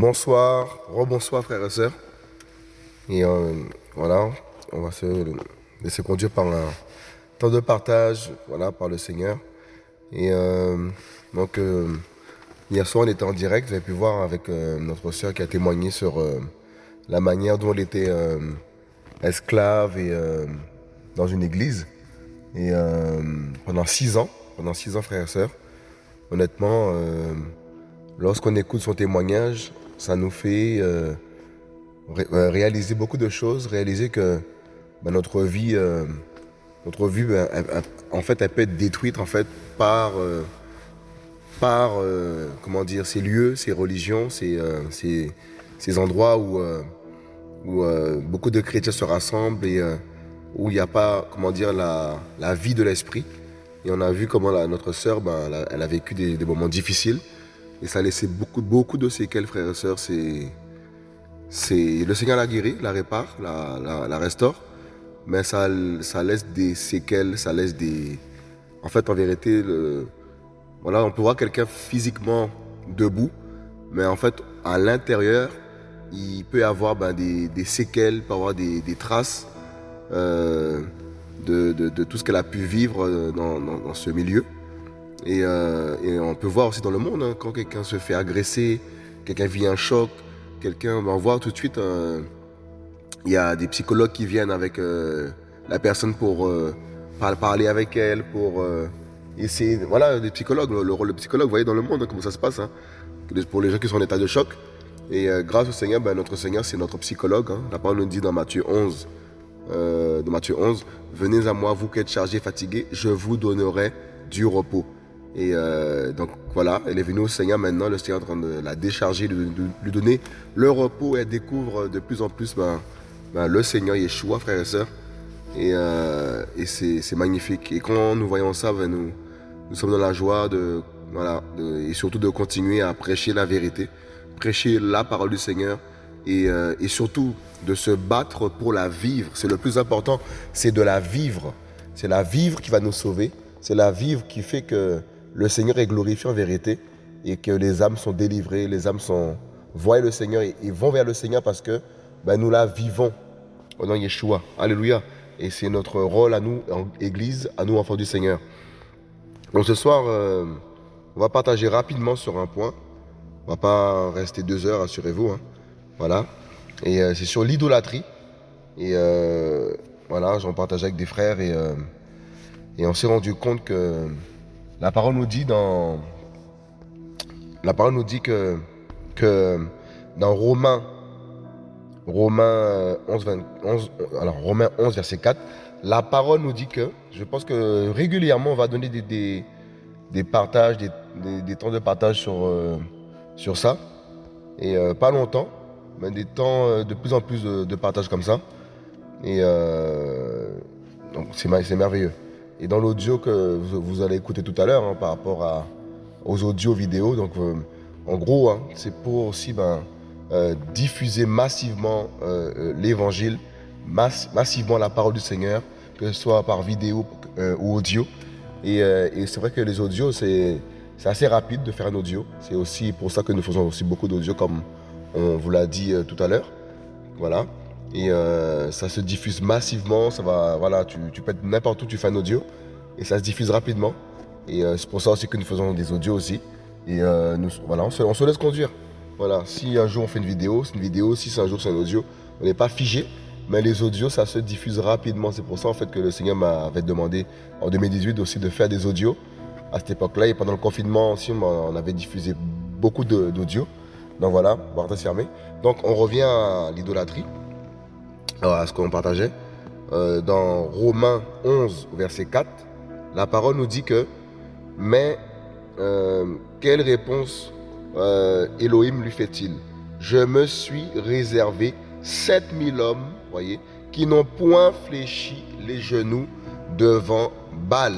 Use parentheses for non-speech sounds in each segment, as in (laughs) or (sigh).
Bonsoir, rebonsoir frères et sœurs. Et euh, voilà, on va se laisser conduire par un temps de partage, voilà, par le Seigneur. Et euh, donc, euh, hier soir, on était en direct, vous avez pu voir avec notre sœur qui a témoigné sur la manière dont elle était esclave et dans une église. Et pendant six ans, pendant six ans, frères et sœurs, honnêtement, lorsqu'on écoute son témoignage, ça nous fait euh, euh, réaliser beaucoup de choses, réaliser que bah, notre vie, euh, notre bah, en fait, elle peut être détruite en fait, par, par comment dire, ces lieux, ces religions, ces, ces, endroits où, où beaucoup de chrétiens se rassemblent et où il n'y a pas comment dire, la, la vie de l'esprit. Et on a vu comment notre sœur, bah, elle, a, vécu des moments difficiles. Et ça a laissé beaucoup, beaucoup de séquelles, frères et sœurs. Le Seigneur la guérit, la répare, la, restaure. Mais ça, ça laisse des séquelles, ça laisse des... En fait, en vérité, le, voilà, on peut voir quelqu'un physiquement debout, mais en fait, à l'intérieur, il peut y avoir ben, des, des, séquelles, il peut y avoir des, des traces euh, de, de, tout ce qu'elle a pu vivre euh, dans ce milieu. Euh, et, on peut voir aussi dans le monde, hein, quand quelqu'un se fait agresser, quelqu'un vit un choc, quelqu'un va voir tout de suite, euh, il y a des psychologues qui viennent avec euh, la personne pour parler avec elle, pour essayer, voilà, des psychologues, le, rôle de psychologue, vous voyez dans le monde hein, comment ça se passe, hein, pour les gens qui sont en état de choc. Et grâce au Seigneur, ben, notre Seigneur, c'est notre psychologue. La parole nous dit dans Matthieu 11, dans Matthieu 11, venez à moi, vous qui êtes chargés, fatigués, je vous donnerai du repos. Et euh, donc voilà, elle est venue au Seigneur maintenant, le Seigneur est en train de la décharger, de, lui donner le repos et elle découvre de plus en plus ben, ben, le Seigneur Yeshua, frères et sœurs. Et, euh, et c'est magnifique. Et quand nous voyons ça, ben, nous, nous sommes dans la joie de, voilà, et surtout de continuer à prêcher la vérité, prêcher la parole du Seigneur et, euh, et surtout de se battre pour la vivre. C'est le plus important, c'est de la vivre. C'est la vivre qui va nous sauver. C'est la vivre qui fait que le Seigneur est glorifié en vérité et que les âmes sont délivrées, les âmes sont voient le Seigneur et, vont vers le Seigneur parce que ben, nous la vivons au nom de Yeshua. Alléluia. Et c'est notre rôle à nous, en Église, à nous, enfants du Seigneur. Donc ce soir, euh, on va partager rapidement sur un point. On va pas rester deux heures, assurez-vous. Hein. Voilà. Et euh, c'est sur l'idolâtrie. Et euh, voilà, j'en partage avec des frères et on s'est rendu compte que la parole nous dit dans la parole nous dit que, dans Romains Romains 11, 11, alors Romains 11 verset 4, la parole nous dit que, je pense que régulièrement on va donner des, partages, des, des, temps de partage sur, euh, ça. Et euh, pas longtemps, mais des temps euh, de plus en plus de, de partage comme ça. Et donc c'est merveilleux. Et dans l'audio que vous, allez écouter tout à l'heure hein, par rapport aux audios vidéo, donc euh, en gros, hein, c'est pour aussi ben, euh, diffuser massivement euh, l'évangile, massivement la parole du Seigneur, que ce soit par vidéo ou audio. Et, et c'est vrai que les audios, c'est assez rapide de faire un audio. C'est aussi pour ça que nous faisons aussi beaucoup d'audio, comme on vous l'a dit tout à l'heure. Voilà. Et euh, ça se diffuse massivement. Ça va, voilà, tu, tu être n'importe où, tu fais un audio et ça se diffuse rapidement. Et euh, c'est pour ça aussi que nous faisons des audios aussi. Et euh, nous, voilà, on se, laisse conduire. Voilà, si un jour on fait une vidéo, c'est une vidéo. Si c'est un jour c'est un audio, on n'est pas figé. Mais les audios, ça se diffuse rapidement. C'est pour ça en fait que le Seigneur m'avait demandé en 2018 aussi de faire des audios à cette époque-là. Et pendant le confinement aussi, on avait diffusé beaucoup d'audios. Donc voilà, porte fermée. Donc on revient à l'idolâtrie à ce qu'on partageait. Euh, dans Romains 11, verset 4, la parole nous dit que, mais euh, quelle réponse euh, Elohim lui fait-il? Je me suis réservé 7000 hommes, voyez, qui n'ont point fléchi les genoux devant Baal.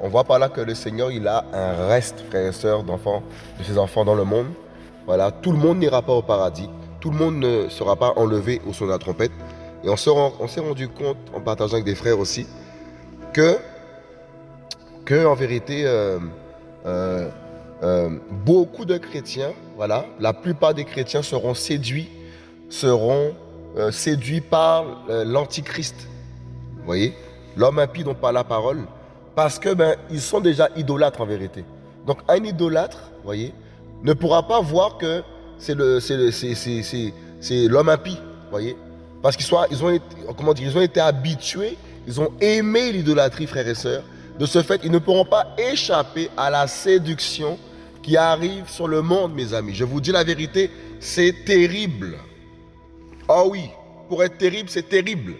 On voit par là que le Seigneur, il a un reste, frères et sœurs, d'enfants, de ses enfants dans le monde. Voilà, tout le monde n'ira pas au paradis. Tout le monde ne sera pas enlevé au son de la trompette. Et on s'est rendu compte, en partageant avec des frères aussi, que, en vérité, euh, euh, euh, beaucoup de chrétiens, voilà, la plupart des chrétiens seront séduits, seront séduits par l'antichrist. Voyez? L'homme impie dont parle la parole, parce que ben, ils sont déjà idolâtres en vérité. Donc un idolâtre, voyez, ne pourra pas voir que c'est l'homme impie, voyez Parce qu'ils ils ont, comment dire, ils ont été habitués, ils ont aimé l'idolâtrie, frères et sœurs. De ce fait, ils ne pourront pas échapper à la séduction qui arrive sur le monde, mes amis. Je vous dis la vérité, c'est terrible. Oh oui, pour être terrible, c'est terrible.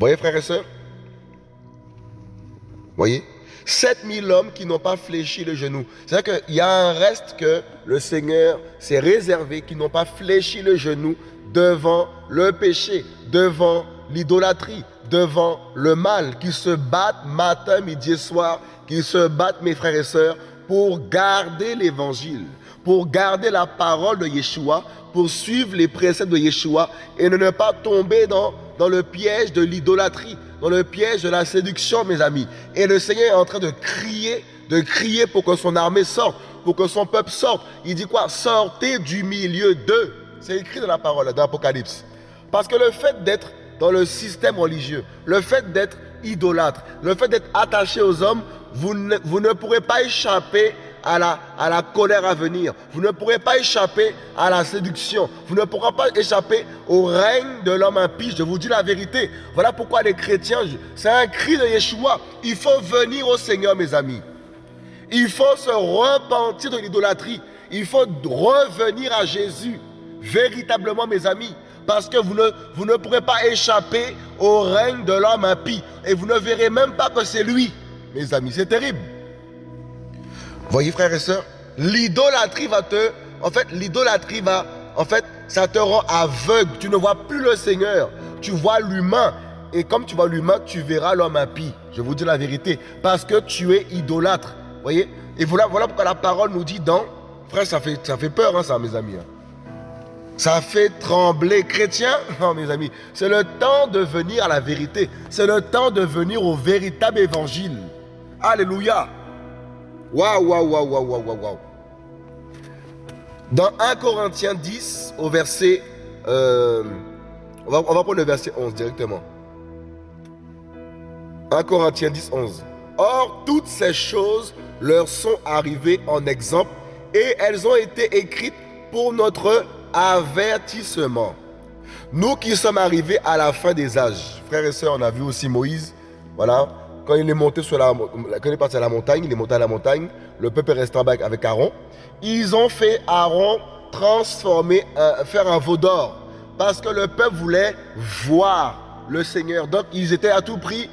Voyez, frères et sœurs? Voyez? 7000 hommes qui n'ont pas fléchi le genou. C'est-à-dire qu'il y a un reste que le Seigneur s'est réservé, qui n'ont pas fléchi le genou devant le péché, devant l'idolâtrie, devant le mal, qui se battent matin, midi et soir, qui se battent, mes frères et sœurs, pour garder l'évangile, pour garder la parole de Yeshua, pour suivre les préceptes de Yeshua et ne pas tomber dans, dans le piège de l'idolâtrie, dans le piège de la séduction, mes amis. Et le Seigneur est en train de crier, de crier pour que son armée sorte, pour que son peuple sorte. Il dit quoi? Sortez du milieu d'eux. C'est écrit dans la parole, dans l'Apocalypse. Parce que le fait d'être dans le système religieux, le fait d'être idolâtre, le fait d'être attaché aux hommes, vous ne, pourrez pas échapper à la, à la colère à venir. Vous ne pourrez pas échapper à la séduction. Vous ne pourrez pas échapper au règne de l'homme impie. Je vous dis la vérité. Voilà pourquoi les chrétiens, c'est un cri de Yeshua. Il faut venir au Seigneur, mes amis. Il faut se repentir de l'idolâtrie. Il faut revenir à Jésus. Véritablement, mes amis. Parce que vous ne, pourrez pas échapper au règne de l'homme impie. Et vous ne verrez même pas que c'est lui, mes amis. C'est terrible. Voyez frères et sœurs, l'idolâtrie va te... En fait, l'idolâtrie va... En fait, ça te rend aveugle. Tu ne vois plus le Seigneur. Tu vois l'humain. Et comme tu vois l'humain, tu verras l'homme impie. Je vous dis la vérité. Parce que tu es idolâtre. Voyez? Et voilà, pourquoi la parole nous dit dans... Frère, ça fait, ça fait peur, hein, ça, mes amis. Hein. Ça fait trembler. Chrétien, (laughs) non, mes amis, c'est le temps de venir à la vérité. C'est le temps de venir au véritable évangile. Alléluia. Waouh, waouh, waouh, waouh, waouh, waouh. Dans 1 Corinthiens 10, au verset... Euh, on, va, on va prendre le verset 11 directement. 1 Corinthiens 10, 11. Or, toutes ces choses leur sont arrivées en exemple et elles ont été écrites pour notre avertissement. Nous qui sommes arrivés à la fin des âges, frères et sœurs, on a vu aussi Moïse, voilà, quand il est monté sur la, parti à la montagne, il est monté à la montagne, le peuple est resté en avec Aaron. Ils ont fait Aaron transformer, faire un veau d'or. Parce que le peuple voulait voir le Seigneur. Donc ils étaient à tout prix,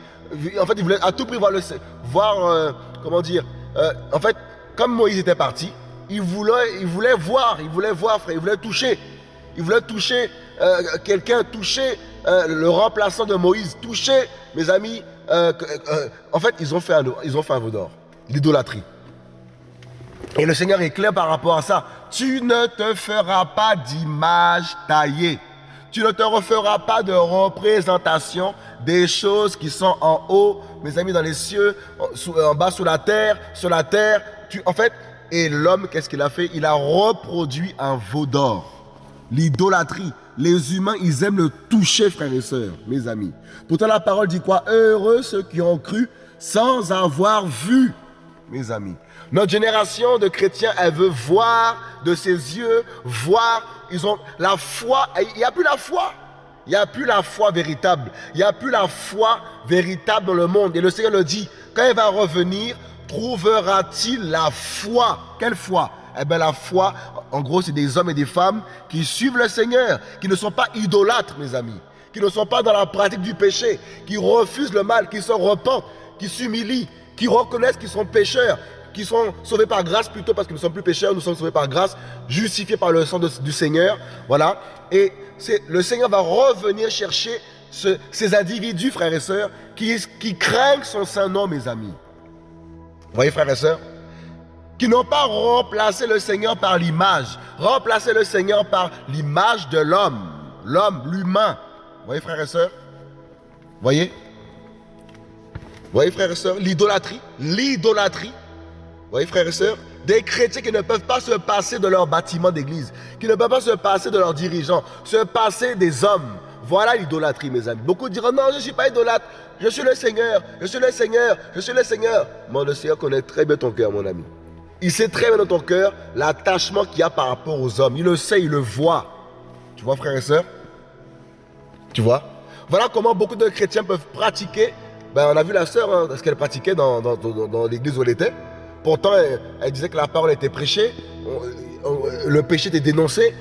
en fait ils voulaient à tout prix voir le voir, euh, comment dire, euh, en fait, comme Moïse était parti, il voulait, il voulait voir, il voulait voir, frère, il voulait toucher. Il voulait toucher euh, quelqu'un, toucher le remplaçant de Moïse, toucher, mes amis, euh, euh, en fait, ils ont fait un, ils ont fait un veau d'or. L'idolâtrie. Et le Seigneur est clair par rapport à ça. Tu ne te feras pas d'image taillée. Tu ne te referas pas de représentation des choses qui sont en haut, mes amis, dans les cieux, en bas sous la terre, sur la terre. Tu, en fait, et l'homme, qu'est-ce qu'il a fait? Il a reproduit un veau d'or. L'idolâtrie. Les humains, ils aiment le toucher, frères et sœurs, mes amis. Pourtant, la parole dit quoi? Heureux ceux qui ont cru sans avoir vu, mes amis. Notre génération de chrétiens, elle veut voir de ses yeux, voir. Ils ont la foi. Il n'y a plus la foi. Il n'y a plus la foi véritable. Il n'y a plus la foi véritable dans le monde. Et le Seigneur le dit, quand il va revenir, trouvera-t-il la foi? Quelle foi? Eh bien la foi, en gros, c'est des hommes et des femmes qui suivent le Seigneur, qui ne sont pas idolâtres, mes amis, qui ne sont pas dans la pratique du péché, qui refusent le mal, qui se repentent, qui s'humilient, qui reconnaissent qu'ils sont pécheurs, qui sont sauvés par grâce plutôt parce que nous ne sommes plus pécheurs, nous sommes sauvés par grâce, justifiés par le sang du Seigneur. Voilà. Et le Seigneur va revenir chercher ces individus, frères et sœurs, qui, qui craignent son saint nom, mes amis. Vous voyez, frères et sœurs qui n'ont pas remplacé le Seigneur par l'image, remplacé le Seigneur par l'image de l'homme, l'homme, l'humain. Vous voyez, frères et sœurs Voyez? Voyez, frères et sœurs, l'idolâtrie, l'idolâtrie. voyez, frères et sœurs Des chrétiens qui ne peuvent pas se passer de leur bâtiment d'église, qui ne peuvent pas se passer de leurs dirigeants, se passer des hommes. Voilà l'idolâtrie, mes amis. Beaucoup diront non, je ne suis pas idolâtre, je suis le Seigneur, je suis le Seigneur, je suis le Seigneur. Moi, le Seigneur connaît très bien ton cœur, mon ami. Il sait très bien dans ton cœur l'attachement qu'il y a par rapport aux hommes. Il le sait, il le voit. Tu vois, frères et sœurs Tu vois? Voilà comment beaucoup de chrétiens peuvent pratiquer. Ben, on a vu la sœur, hein, ce qu'elle pratiquait dans, dans, l'église où elle était. Pourtant, elle, disait que la parole était prêchée, le péché était dénoncé,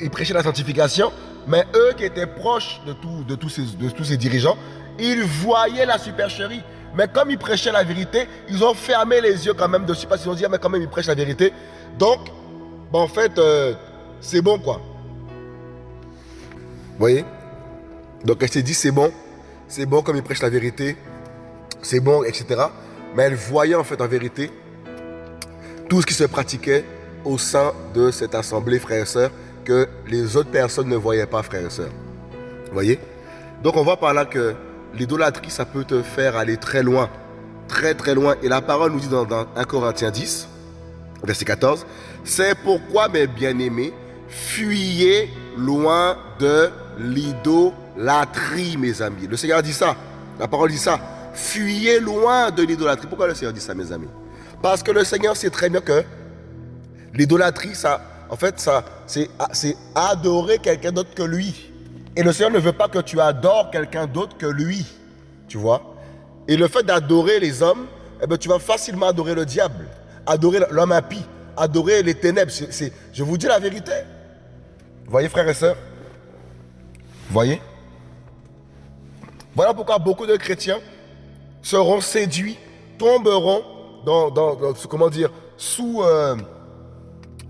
il prêchait la sanctification. Mais eux qui étaient proches de, tous ces dirigeants, ils voyaient la supercherie. Mais comme ils prêchaient la vérité, ils ont fermé les yeux quand même dessus parce qu'ils ont dit, ah, mais quand même, ils prêchent la vérité. Donc, ben, en fait, euh, c'est bon quoi. Vous voyez? Donc elle s'est dit, c'est bon, c'est bon comme ils prêchent la vérité, c'est bon, etc. Mais elle voyait en fait en vérité tout ce qui se pratiquait au sein de cette assemblée, frères et sœurs, que les autres personnes ne voyaient pas, frères et sœurs. Voyez? Donc on voit par là que l'idolâtrie, ça peut te faire aller très loin. Très très loin. Et la parole nous dit dans, 1 Corinthiens 10, verset 14, C'est pourquoi, mes bien-aimés, fuyez loin de l'idolâtrie, mes amis. Le Seigneur dit ça. La parole dit ça. Fuyez loin de l'idolâtrie. Pourquoi le Seigneur dit ça, mes amis? Parce que le Seigneur sait très bien que l'idolâtrie, ça, en fait, ça, c'est adorer quelqu'un d'autre que lui. Et le Seigneur ne veut pas que tu adores quelqu'un d'autre que lui. Tu vois? Et le fait d'adorer les hommes, eh ben, tu vas facilement adorer le diable, adorer l'homme impie, adorer les ténèbres. je vous dis la vérité. Voyez, frères et sœurs? Voyez? Voilà pourquoi beaucoup de chrétiens seront séduits, tomberont dans, dans, comment dire, sous, euh,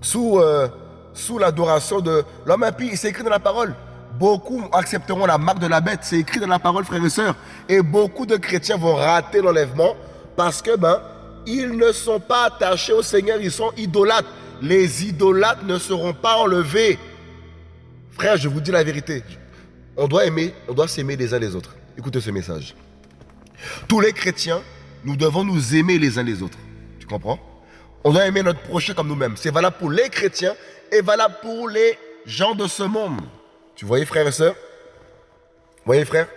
sous, euh, sous l'adoration de l'homme impie. C'est écrit dans la parole. Beaucoup accepteront la marque de la bête. C'est écrit dans la parole, frères et sœurs. Et beaucoup de chrétiens vont rater l'enlèvement parce que, ben, ils ne sont pas attachés au Seigneur, ils sont idolâtres. Les idolâtres ne seront pas enlevés. Frère, je vous dis la vérité. On doit aimer, on doit s'aimer les uns les autres. Écoutez ce message. Tous les chrétiens, nous devons nous aimer les uns les autres. Tu comprends? On doit aimer notre prochain comme nous-mêmes. C'est valable pour les chrétiens et valable pour les gens de ce monde. Tu voyez, frères et sœurs? Vous voyez, frères?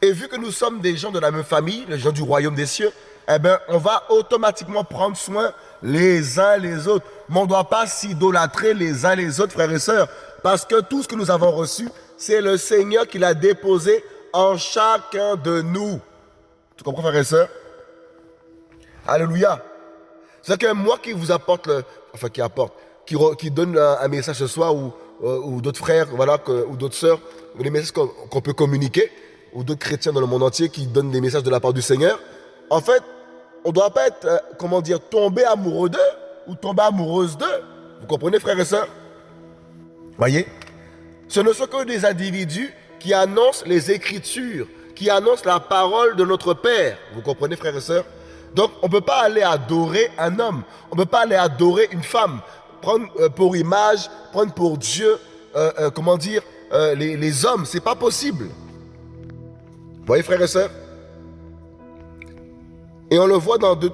Et vu que nous sommes des gens de la même famille, les gens du royaume des cieux, eh bien, on va automatiquement prendre soin les uns les autres. Mais on ne doit pas s'idolâtrer les uns les autres, frères et sœurs, parce que tout ce que nous avons reçu, c'est le Seigneur qui l'a déposé en chacun de nous. Tu comprends, frères et sœurs? Alléluia. C'est que moi qui vous apporte, le, enfin qui apporte, qui, qui donne un, message ce soir ou, euh, d'autres frères, voilà, ou d'autres sœurs, les messages qu'on peut communiquer, ou d'autres chrétiens dans le monde entier qui donnent des messages de la part du Seigneur. En fait, on ne doit pas être, euh, comment dire, tombé amoureux d'eux ou tomber amoureuse d'eux. Vous comprenez, frères et sœurs? Voyez? Ce ne sont que des individus qui annoncent les Écritures, qui annoncent la parole de notre Père. Vous comprenez, frères et sœurs? Donc, on ne peut pas aller adorer un homme. On ne peut pas aller adorer une femme. Prendre euh, pour image, prendre pour Dieu, euh, comment dire, les, les hommes. C'est pas possible. Vous voyez, frères et sœurs? Et on le voit dans 2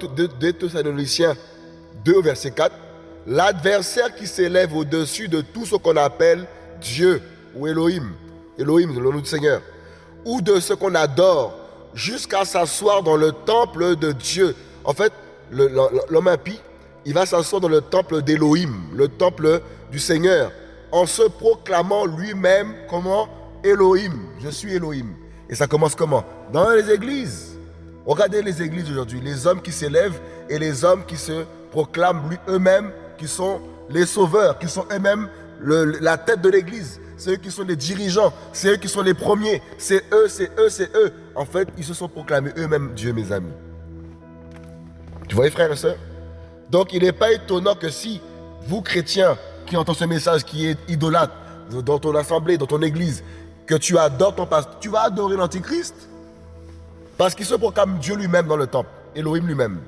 Thessaloniciens 2, verset 4. L'adversaire qui s'élève au-dessus de tout ce qu'on appelle Dieu ou Elohim, Elohim, le nom du Seigneur, ou de ce qu'on adore, jusqu'à s'asseoir dans le temple de Dieu. En fait, l'homme impie, il va s'asseoir dans le temple d'Elohim, le temple du Seigneur, en se proclamant lui-même comment? Elohim, je suis Elohim. Et ça commence comment? Dans les églises. Regardez les églises aujourd'hui, les hommes qui s'élèvent et les hommes qui se proclament eux-mêmes, qui sont les sauveurs, qui sont eux-mêmes la tête de l'église. C'est eux qui sont les dirigeants, c'est eux qui sont les premiers, c'est eux, c'est eux, c'est eux. En fait, ils se sont proclamés eux-mêmes Dieu, mes amis. Tu voyez, frères et sœurs? Donc, il n'est pas étonnant que si vous, chrétiens, qui entendez ce message, qui est idolâtre dans ton assemblée, dans ton église, que tu adores ton pasteur, tu vas adorer l'Antichrist? Parce qu'il se proclame Dieu lui-même dans le temple, Elohim lui-même.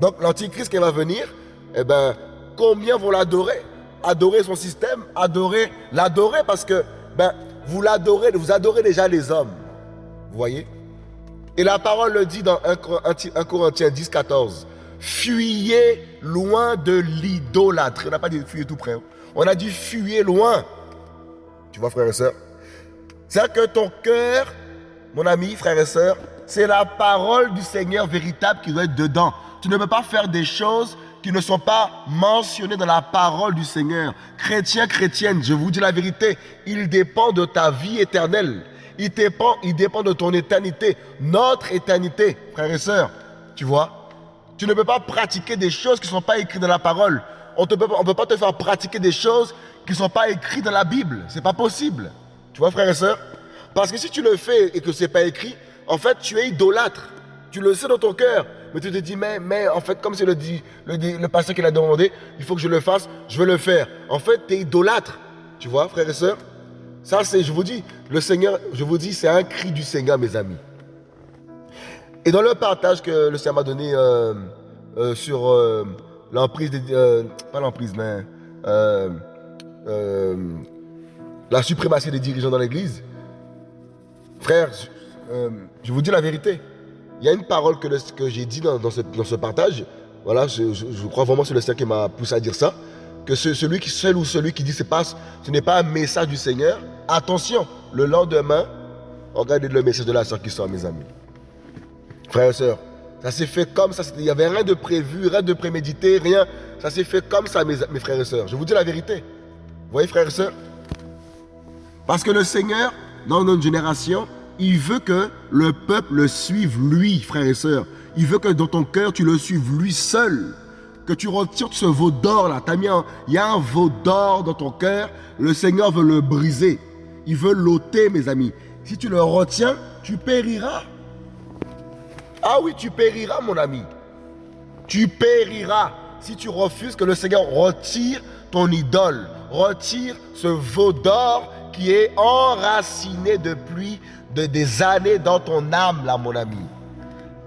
Donc l'antichrist qui va venir, eh ben, combien vont l'adorer? Adorer son système, adorer, l'adorer parce que ben, vous l'adorez, vous adorez déjà les hommes. Vous voyez? Et la parole le dit dans 1, Corinthiens 10, 14. Fuyez loin de l'idolâtrie. On n'a pas dit fuyez tout près. Hein. On a dit fuyez loin. Tu vois, frère et sœurs C'est-à-dire que ton cœur, mon ami, frère et sœur, c'est la parole du Seigneur véritable qui doit être dedans. Tu ne peux pas faire des choses qui ne sont pas mentionnées dans la parole du Seigneur. Chrétien, chrétienne, je vous dis la vérité, il dépend de ta vie éternelle. Il dépend, il dépend de ton éternité, notre éternité, frères et sœurs. Tu vois? Tu ne peux pas pratiquer des choses qui ne sont pas écrites dans la parole. On ne peut pas te faire pratiquer des choses qui ne sont pas écrites dans la Bible. Ce n'est pas possible. Tu vois, frères et sœurs Parce que si tu le fais et que ce n'est pas écrit, en fait, tu es idolâtre. Tu le sais dans ton cœur. Mais tu te dis, mais, en fait, comme c'est le, le, le pasteur qui l'a demandé, il faut que je le fasse, je vais le faire. En fait, tu es idolâtre. Tu vois, frères et sœurs Ça, c'est, je vous dis, le Seigneur, je vous dis, c'est un cri du Seigneur, mes amis. Et dans le partage que le Seigneur m'a donné euh, euh, sur euh, l'emprise, pas l'emprise, mais la suprématie des dirigeants dans l'Église, frère, je vous dis la vérité. Il y a une parole que, j'ai dit dans, ce, partage. Voilà, je, crois vraiment que c'est le Seigneur qui m'a poussé à dire ça. Que celui qui seul ou celui qui dit passe, ce n'est pas un message du Seigneur. Attention, le lendemain, regardez le message de la soeur qui sort, mes amis. Frères et sœurs, ça s'est fait comme ça. Il n'y avait rien de prévu, rien de prémédité, rien. Ça s'est fait comme ça, mes, frères et sœurs. Je vous dis la vérité. Vous voyez, frères et sœurs? Parce que le Seigneur, dans notre génération, il veut que le peuple le suive lui, frères et sœurs. Il veut que dans ton cœur, tu le suives lui seul. Que tu retires ce veau d'or là. il y a un veau d'or dans ton cœur. Le Seigneur veut le briser. Il veut l'ôter, mes amis. Si tu le retiens, tu périras. Ah oui, tu périras, mon ami. Tu périras si tu refuses que le Seigneur retire ton idole, retire ce veau d'or qui est enraciné depuis de, des années dans ton âme, là, mon ami.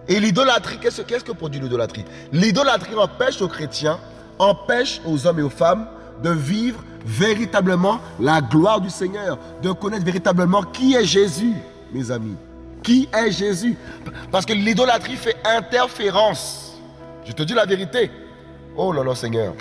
Et l'idolâtrie, qu'est-ce que produit l'idolâtrie? L'idolâtrie empêche aux chrétiens, empêche aux hommes et aux femmes de vivre véritablement la gloire du Seigneur, de connaître véritablement qui est Jésus, mes amis. Qui est Jésus? Parce que l'idolâtrie fait interférence. Je te dis la vérité. Oh là là, Seigneur.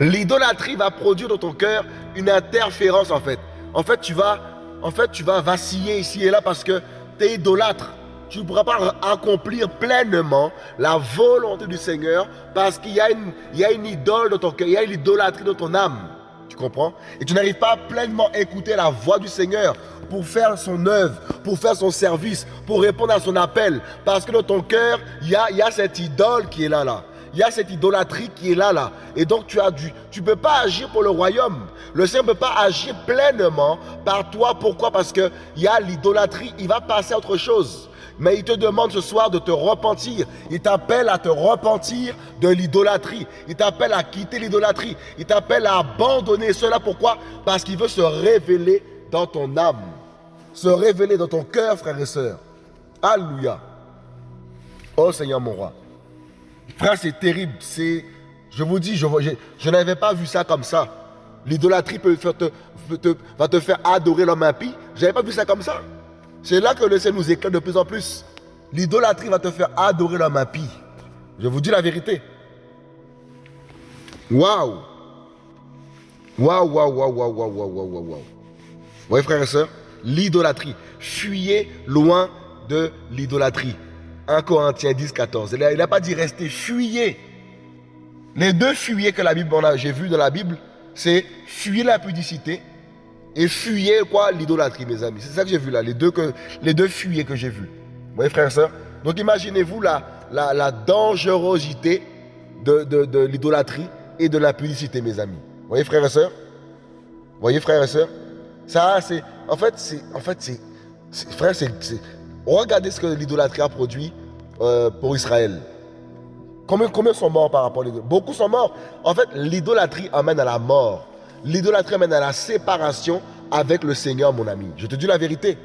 L'idolâtrie va produire dans ton cœur une interférence en fait. En fait, tu vas en fait, tu vas vaciller ici et là parce que tu es idolâtre. Tu ne pourras pas accomplir pleinement la volonté du Seigneur parce qu'il y, a une, y a une idole dans ton cœur, il y a une idolâtrie dans ton âme. Tu comprends? Et tu n'arrives pas à pleinement écouter la voix du Seigneur pour faire son œuvre, pour faire son service, pour répondre à son appel. Parce que dans ton cœur, il y a, y a cette idole qui est là, là il y a cette idolâtrie qui est là, là. Et donc tu as dû, tu peux pas agir pour le royaume. Le Seigneur ne peut pas agir pleinement par toi. Pourquoi? Parce qu'il y a l'idolâtrie, il va passer à autre chose. Mais il te demande ce soir de te repentir. Il t'appelle à te repentir de l'idolâtrie. Il t'appelle à quitter l'idolâtrie. Il t'appelle à abandonner cela. Pourquoi? Parce qu'il veut se révéler dans ton âme. Se révéler dans ton cœur, frère et sœurs. Alléluia. Oh Seigneur mon roi. Frère, c'est terrible. C'est, je vous dis, je, n'avais pas vu ça comme ça. L'idolâtrie va te faire adorer l'homme impie. Je n'avais pas vu ça comme ça. C'est là que le Seigneur nous éclaire de plus en plus. L'idolâtrie va te faire adorer l'homme impie. Je vous dis la vérité. Waouh! Waouh, waouh, waouh, waouh, waouh, waouh, waouh, waouh. Vous voyez, frères et sœurs, l'idolâtrie. Fuyez loin de l'idolâtrie. 1 Corinthiens 10, 14. Il n'a pas dit rester, fuyez. Les deux fuyez que la Bible, j'ai vu dans la Bible, c'est fuyer la pudicité et fuyer quoi L'idolâtrie, mes amis. C'est ça que j'ai vu là, les deux, que, les deux fuyez que j'ai vu. Vous voyez, frères et sœurs Donc imaginez-vous la, la, la, dangerosité de, de, de l'idolâtrie et de la pudicité, mes amis. Vous voyez, frères et sœurs Vous voyez, frères et sœurs Ça, c'est. En fait, c'est. En fait, c'est. Frère, c'est Regardez ce que l'idolâtrie a produit euh, pour Israël. Combien, combien sont morts par rapport à l'idolâtrie? Beaucoup sont morts. En fait, l'idolâtrie amène à la mort l'idolâtrie mène à la séparation avec le Seigneur, mon ami. Je te dis la vérité.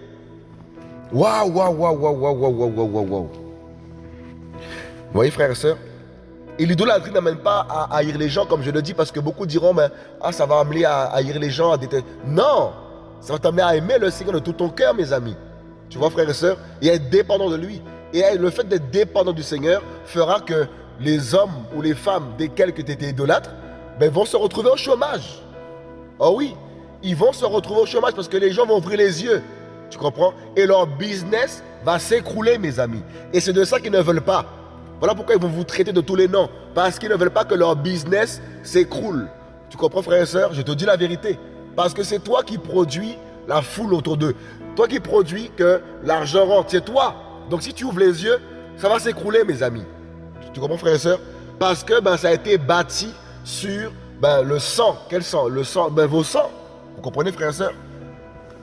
Waouh, waouh, waouh, waouh, waouh, waouh, waouh, waouh. Vous voyez, frères et sœurs? Et l'idolâtrie n'amène pas à haïr les gens, comme je le dis, parce que beaucoup diront, mais ah, ça va amener à haïr les gens, à détester. Non Ça va t'amener à aimer le Seigneur de tout ton cœur, mes amis. Tu vois, frères et sœurs? Et à être dépendant de lui. Et le fait d'être dépendant du Seigneur fera que les hommes ou les femmes desquels que tu étais idolâtre ben, vont se retrouver au chômage. Oh oui, ils vont se retrouver au chômage parce que les gens vont ouvrir les yeux. Tu comprends? Et leur business va s'écrouler, mes amis. Et c'est de ça qu'ils ne veulent pas. Voilà pourquoi ils vont vous traiter de tous les noms. Parce qu'ils ne veulent pas que leur business s'écroule. Tu comprends, frère et soeur Je te dis la vérité. Parce que c'est toi qui produis la foule autour d'eux. Toi qui produis que l'argent rentre. C'est toi. Donc si tu ouvres les yeux, ça va s'écrouler, mes amis. Tu comprends, frère et soeur Parce que ben, ça a été bâti sur ben, le sang. Quel sang? Le sang, ben, vos sangs. Vous comprenez, frère et soeur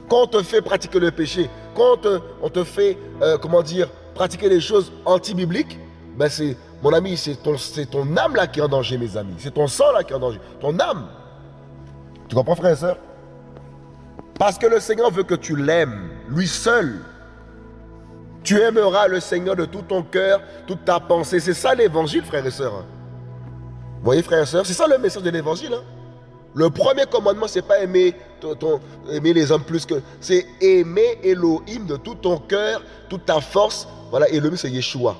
Quand on te fait pratiquer le péché, quand on te, fait, euh, comment dire, pratiquer les choses anti-bibliques, ben c'est, mon ami, c'est ton, ton âme là qui est en danger, mes amis. C'est ton sang là qui est en danger. Ton âme. Tu comprends, frère et soeur Parce que le Seigneur veut que tu l'aimes, lui seul. Tu aimeras le Seigneur de tout ton cœur, toute ta pensée. C'est ça l'évangile, frère et soeur. Voyez, frère et soeur, c'est ça le message de l'évangile. Hein. Le premier commandement, c'est pas aimer, ton, aimer les hommes plus que. C'est aimer Elohim de tout ton cœur, toute ta force. Voilà, Elohim, c'est Yeshua.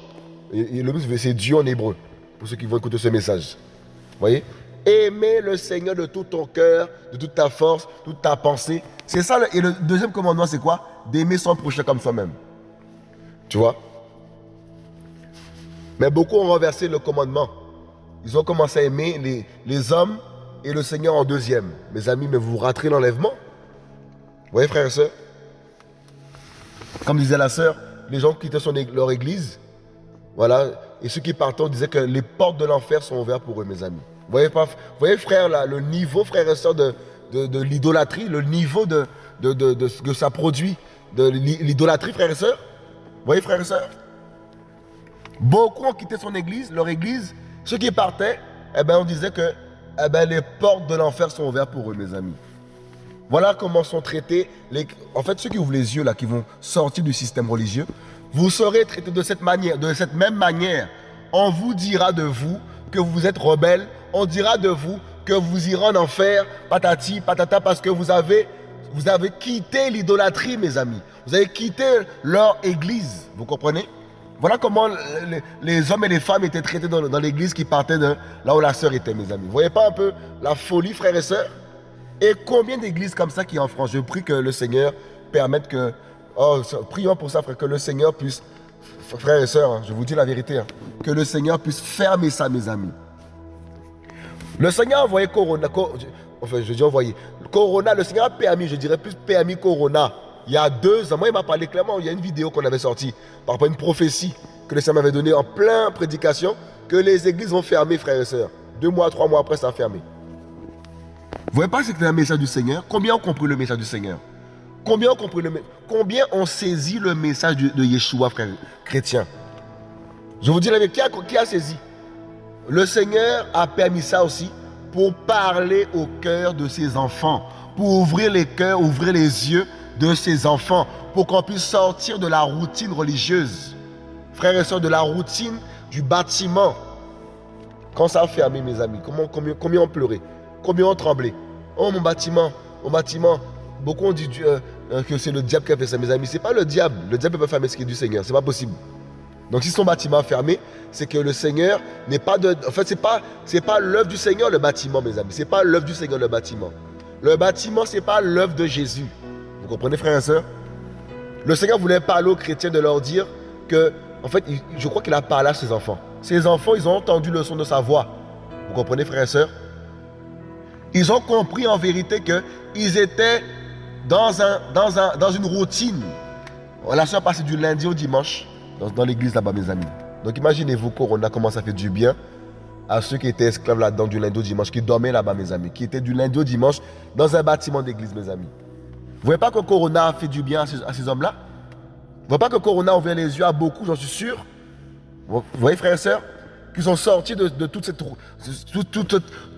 Elohim, c'est Dieu en hébreu. Pour ceux qui vont écouter ce message. Vous voyez? Aimer le Seigneur de tout ton cœur, de toute ta force, toute ta pensée. C'est ça. et le deuxième commandement, c'est quoi? D'aimer son prochain comme soi-même. Tu vois? Mais beaucoup ont renversé le commandement. Ils ont commencé à aimer les, les hommes et le Seigneur en deuxième. Mes amis, mais vous raterez l'enlèvement. Vous voyez, frères et sœurs? Comme disait la sœur, les gens quittaient leur église. Voilà. Et ceux qui partaient disaient que les portes de l'enfer sont ouvertes pour eux, mes amis. Vous voyez, pas, voyez frère, le niveau, frères et sœurs, de, de, l'idolâtrie, le niveau de, de, de, ce que ça produit, de l'idolâtrie, frères et sœurs? Vous voyez, frères et sœurs? Beaucoup ont quitté son église, leur église. Ceux qui partaient, eh ben, on disait que eh ben, les portes de l'enfer sont ouvertes pour eux, mes amis. Voilà comment sont traités, les... en fait, ceux qui ouvrent les yeux, là, qui vont sortir du système religieux, vous serez traités de cette manière, de cette même manière. On vous dira de vous que vous êtes rebelle, on dira de vous que vous irez en enfer, patati, patata, parce que vous avez, vous avez quitté l'idolâtrie, mes amis. Vous avez quitté leur église, vous comprenez? Voilà comment les, hommes et les femmes étaient traités dans, l'église qui partait de là où la sœur était, mes amis. Vous voyez pas un peu la folie, frères et sœurs? Et combien d'églises comme ça qui en France? Je prie que le Seigneur permette que... Oh, prions pour ça, frère, que le Seigneur puisse... Frères et sœurs, hein, je vous dis la vérité, hein, que le Seigneur puisse fermer ça, mes amis. Le Seigneur a envoyé Corona, enfin je dis envoyé, Corona, le Seigneur a permis, je dirais plus permis Corona il y a deux ans, il m'a parlé clairement, il y a une vidéo qu'on avait sortie par rapport à une prophétie que le Seigneur m'avait donnée en plein prédication, que les églises vont fermer, frères et sœurs. Deux mois, trois mois après, ça a fermé. Vous voyez pas que c'était un message du Seigneur? Combien ont compris le message du Seigneur? Combien ont compris le Combien ont saisi le message de, Yeshua, frères chrétiens Je vous dis la vérité, qui qui a saisi? Le Seigneur a permis ça aussi pour parler au cœur de ses enfants, pour ouvrir les cœurs, ouvrir les yeux de ses enfants pour qu'on puisse sortir de la routine religieuse. Frères et sœurs, de la routine du bâtiment. Quand ça a fermé, mes amis, comment, combien, combien ont pleuré Combien ont tremblé? Oh, mon bâtiment, mon bâtiment. Beaucoup ont dit euh, euh, que c'est le diable qui a fait ça, mes amis. Ce n'est pas le diable. Le diable peut fermer ce qui est du Seigneur. Ce n'est pas possible. Donc si son bâtiment est fermé, c'est que le Seigneur n'est pas de... En fait, ce n'est pas, pas l'œuvre du Seigneur, le bâtiment, mes amis. Ce n'est pas l'œuvre du Seigneur, le bâtiment. Le bâtiment, ce n'est pas l'œuvre de Jésus. Vous comprenez, frères et sœurs Le Seigneur voulait parler aux chrétiens de leur dire que, en fait, je crois qu'il a parlé à ses enfants. Ses enfants, ils ont entendu le son de sa voix. Vous comprenez, frères et sœurs Ils ont compris en vérité qu'ils étaient dans, un, dans, un, dans une routine. La soeur passait du lundi au dimanche dans, l'église là-bas, mes amis. Donc imaginez-vous, Corona, comment ça fait du bien à ceux qui étaient esclaves là-dedans du lundi au dimanche, qui dormaient là-bas, mes amis, qui étaient du lundi au dimanche dans un bâtiment d'église, mes amis. Vous voyez pas que Corona a fait du bien à ces, hommes-là? Vous voyez pas que Corona a ouvert les yeux à beaucoup, j'en suis sûr? Vous voyez, frères et sœurs Qu'ils sont sortis de, toute, cette,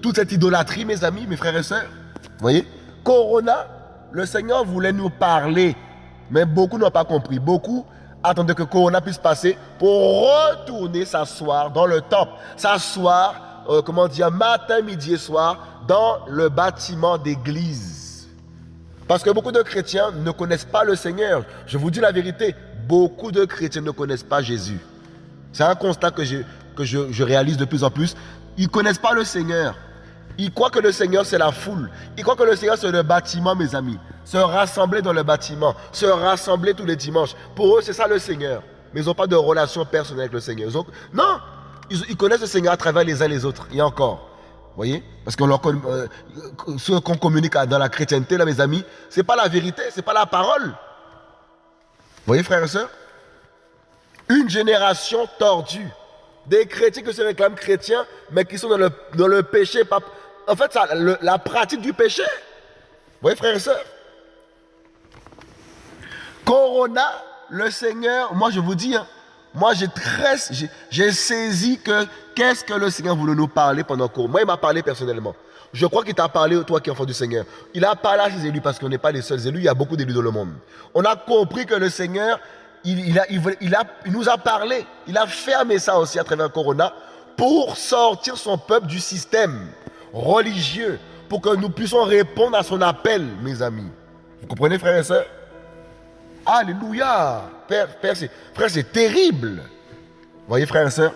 toute, cette idolâtrie, mes amis, mes frères et sœurs? Vous voyez? Corona, le Seigneur voulait nous parler, mais beaucoup n'ont pas compris. Beaucoup attendaient que Corona puisse passer pour retourner s'asseoir dans le temple, s'asseoir, euh, comment dire, matin, midi et soir, dans le bâtiment d'église. Parce que beaucoup de chrétiens ne connaissent pas le Seigneur. Je vous dis la vérité, beaucoup de chrétiens ne connaissent pas Jésus. C'est un constat que que je, je réalise de plus en plus, ils ne connaissent pas le Seigneur. Ils croient que le Seigneur, c'est la foule. Ils croient que le Seigneur, c'est le bâtiment, mes amis. Se rassembler dans le bâtiment. Se rassembler tous les dimanches. Pour eux, c'est ça le Seigneur. Mais ils n'ont pas de relation personnelle avec le Seigneur. Non, ils, connaissent le Seigneur à travers les uns les autres. Et encore. Vous voyez? Parce que euh, ce qu'on communique dans la chrétienté, là, mes amis, ce n'est pas la vérité, ce n'est pas la parole. Voyez, frères et sœurs? Une génération tordue. Des chrétiens qui se réclament chrétiens, mais qui sont dans le, péché, en fait, ça, la pratique du péché. Voyez, frères et sœurs? Corona, le Seigneur, moi je vous dis, hein, moi j'ai très, saisi que qu'est-ce que le Seigneur voulait nous parler pendant Corona. Moi, il m'a parlé personnellement. Je crois qu'il t'a parlé, toi qui es enfant du Seigneur. Il a parlé à ses élus parce qu'on n'est pas les seuls élus, il y a beaucoup d'élus dans le monde. On a compris que le Seigneur, il, il, a, il nous a parlé, il a fermé ça aussi à travers Corona pour sortir son peuple du système religieux pour que nous puissions répondre à son appel, mes amis. Vous comprenez, frères et sœurs? Alléluia. Père, frère, c'est terrible. Voyez, frères et sœurs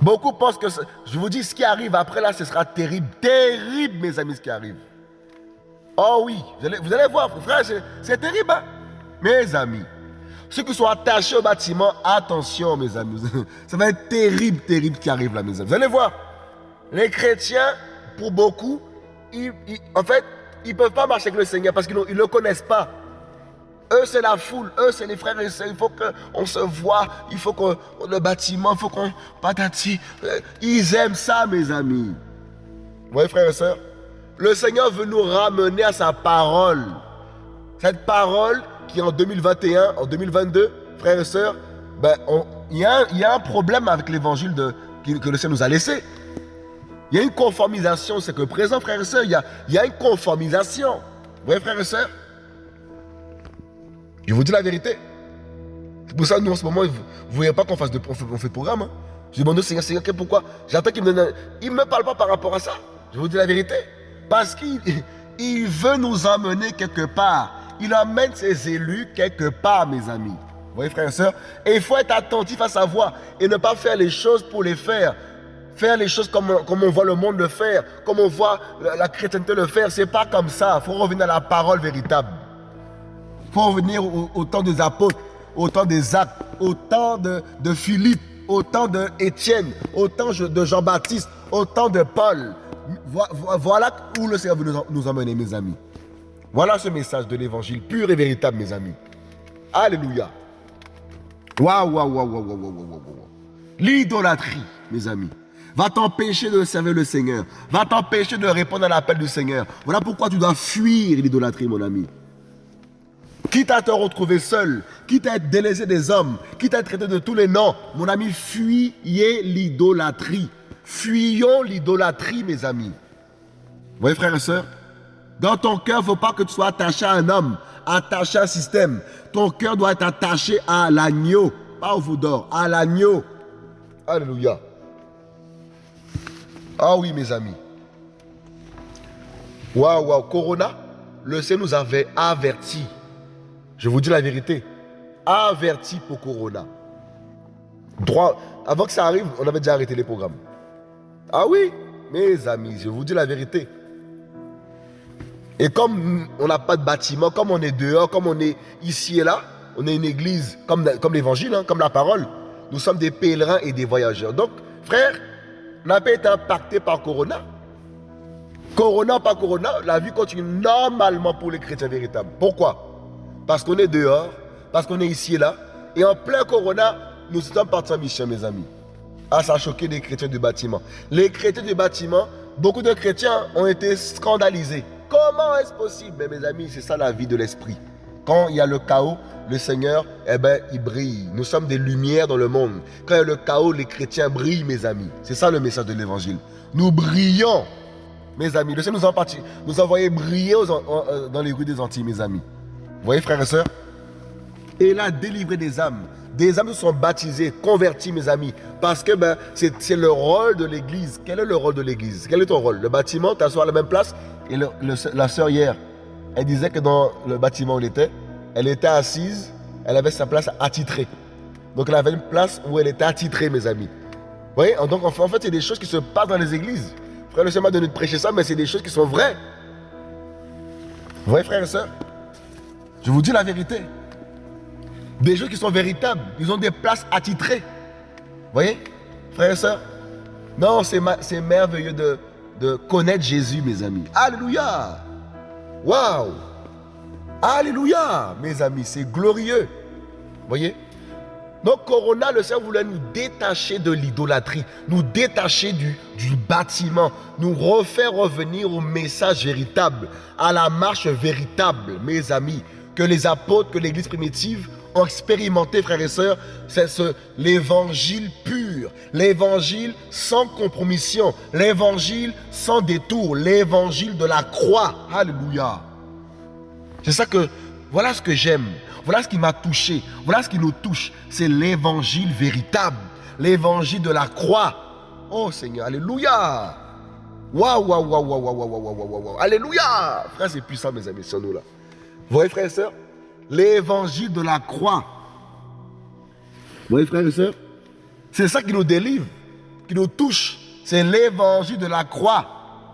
Beaucoup pensent que, je vous dis, ce qui arrive après là, ce sera terrible. Terrible, mes amis, ce qui arrive. Oh oui, vous allez, voir, frère, c'est terrible. Hein? Mes amis, ceux qui sont attachés au bâtiment, attention, mes amis. (laughs) Ça va être terrible, terrible ce qui arrive là, mes amis. Vous allez voir. Les chrétiens, pour beaucoup, en fait, ils ne peuvent pas marcher avec le Seigneur parce qu'ils ne le connaissent pas. Eux, c'est la foule. Eux, c'est les frères et sœurs. Il faut qu'on se voit. Il faut que le bâtiment, il faut qu'on... Patati. Ils aiment ça, mes amis. Vous voyez, frères et sœurs Le Seigneur veut nous ramener à sa parole. Cette parole qui, en 2021, en 2022, frères et sœurs, ben, il y, a un problème avec l'évangile que le Seigneur nous a laissé. Il y a une conformisation, c'est que présent, frères et sœurs, il y a, y a une conformisation. Vous voyez, frères et sœurs? Je vous dis la vérité. C'est pour ça, nous, en ce moment, vous ne voyez pas qu'on fasse de, on fait, programme. Hein. Je demande au Seigneur, Seigneur, pourquoi? J'attends qu'il me donne. Il ne me parle pas par rapport à ça. Je vous dis la vérité. Parce qu'il (laughs) il veut nous emmener quelque part. Il amène ses élus quelque part, mes amis. Vous voyez, frères et sœurs? Et il faut être attentif à sa voix et ne pas faire les choses pour les faire faire les choses comme, comme on voit le monde le faire, comme on voit la, chrétienté le faire. C'est pas comme ça. Il faut revenir à la parole véritable. Il faut revenir au, temps des apôtres, au temps des actes, au temps de, de Philippe, au temps d'Étienne, au temps de Jean-Baptiste, au temps de Paul. Voilà où le Seigneur veut nous emmener, mes amis. Voilà ce message de l'évangile pur et véritable, mes amis. Alléluia. Waouh, waouh, waouh, waouh, waouh, waouh, waouh. L'idolâtrie, mes amis va t'empêcher de servir le Seigneur, va t'empêcher de répondre à l'appel du Seigneur. Voilà pourquoi tu dois fuir l'idolâtrie, mon ami. Quitte à te retrouver seul, quitte à être délaissé des hommes, quitte à être traité de tous les noms, mon ami, fuyez l'idolâtrie. Fuyons l'idolâtrie, mes amis. Vous voyez, frères et sœurs Dans ton cœur, il ne faut pas que tu sois attaché à un homme, attaché à un système. Ton cœur doit être attaché à l'agneau, pas au fou à l'agneau. Alléluia. Ah oui, mes amis. Waouh, waouh, Corona, le Seigneur nous avait averti. Je vous dis la vérité. Averti pour Corona. Droit, avant que ça arrive, on avait déjà arrêté les programmes. Ah oui, mes amis, je vous dis la vérité. Et comme on n'a pas de bâtiment, comme on est dehors, comme on est ici et là, on est une église comme, comme l'évangile, hein, comme la parole. Nous sommes des pèlerins et des voyageurs. Donc, frères, n'a pas été impacté par Corona. Corona, pas Corona, la vie continue normalement pour les chrétiens véritables. Pourquoi? Parce qu'on est dehors, parce qu'on est ici et là. Et en plein Corona, nous sommes partis en mission, mes amis. Ah, ça a choqué les chrétiens du bâtiment. Les chrétiens du bâtiment, beaucoup de chrétiens ont été scandalisés. Comment est-ce possible? Mais mes amis, c'est ça la vie de l'esprit. Quand il y a le chaos, le Seigneur, eh ben, il brille. Nous sommes des lumières dans le monde. Quand il y a le chaos, les chrétiens brillent, mes amis. C'est ça le message de l'évangile. Nous brillons, mes amis. Le Seigneur nous a, nous envoyé briller euh, dans les rues des Antilles, mes amis. Voyez, frères et sœurs? Et il a délivré des âmes. Des âmes sont baptisées, converties, mes amis. Parce que ben, c'est le rôle de l'Église. Quel est le rôle de l'Église? Quel est ton rôle? Le bâtiment, tu à la même place? Et la sœur hier, elle disait que dans le bâtiment où elle était, elle était assise, elle avait sa place attitrée. Donc elle avait une place où elle était attitrée, mes amis. Vous voyez? Donc en fait, c'est des choses qui se passent dans les églises. Frère, le Seigneur m'a donné de prêcher ça, mais c'est des choses qui sont vraies. Vous voyez, frères et sœurs? Je vous dis la vérité. Des choses qui sont véritables. Ils ont des places attitrées. Vous voyez, frères et sœurs? Non, c'est merveilleux de, de connaître Jésus, mes amis. Alléluia Waouh Alléluia, mes amis, c'est glorieux. Vous voyez? Donc, Corona, le Seigneur voulait nous détacher de l'idolâtrie, nous détacher du, du bâtiment, nous refaire revenir au message véritable, à la marche véritable, mes amis, que les apôtres, que l'Église primitive ont expérimenté, frères et sœurs, c'est ce, l'évangile pur, l'évangile sans compromission, l'évangile sans détour, l'évangile de la croix. Alléluia. C'est ça que, voilà ce que j'aime, voilà ce qui m'a touché, voilà ce qui nous touche. C'est l'évangile véritable, l'évangile de la croix. Oh Seigneur, Alléluia. Waouh, waouh, waouh, waouh, waouh, waouh, waouh, waouh, Alléluia. Frère, c'est puissant, mes amis, sur nous là. Vous voyez, frères et sœurs L'évangile de la croix. Vous voyez, frères et sœurs C'est ça qui nous délivre, qui nous touche. C'est l'évangile de la croix.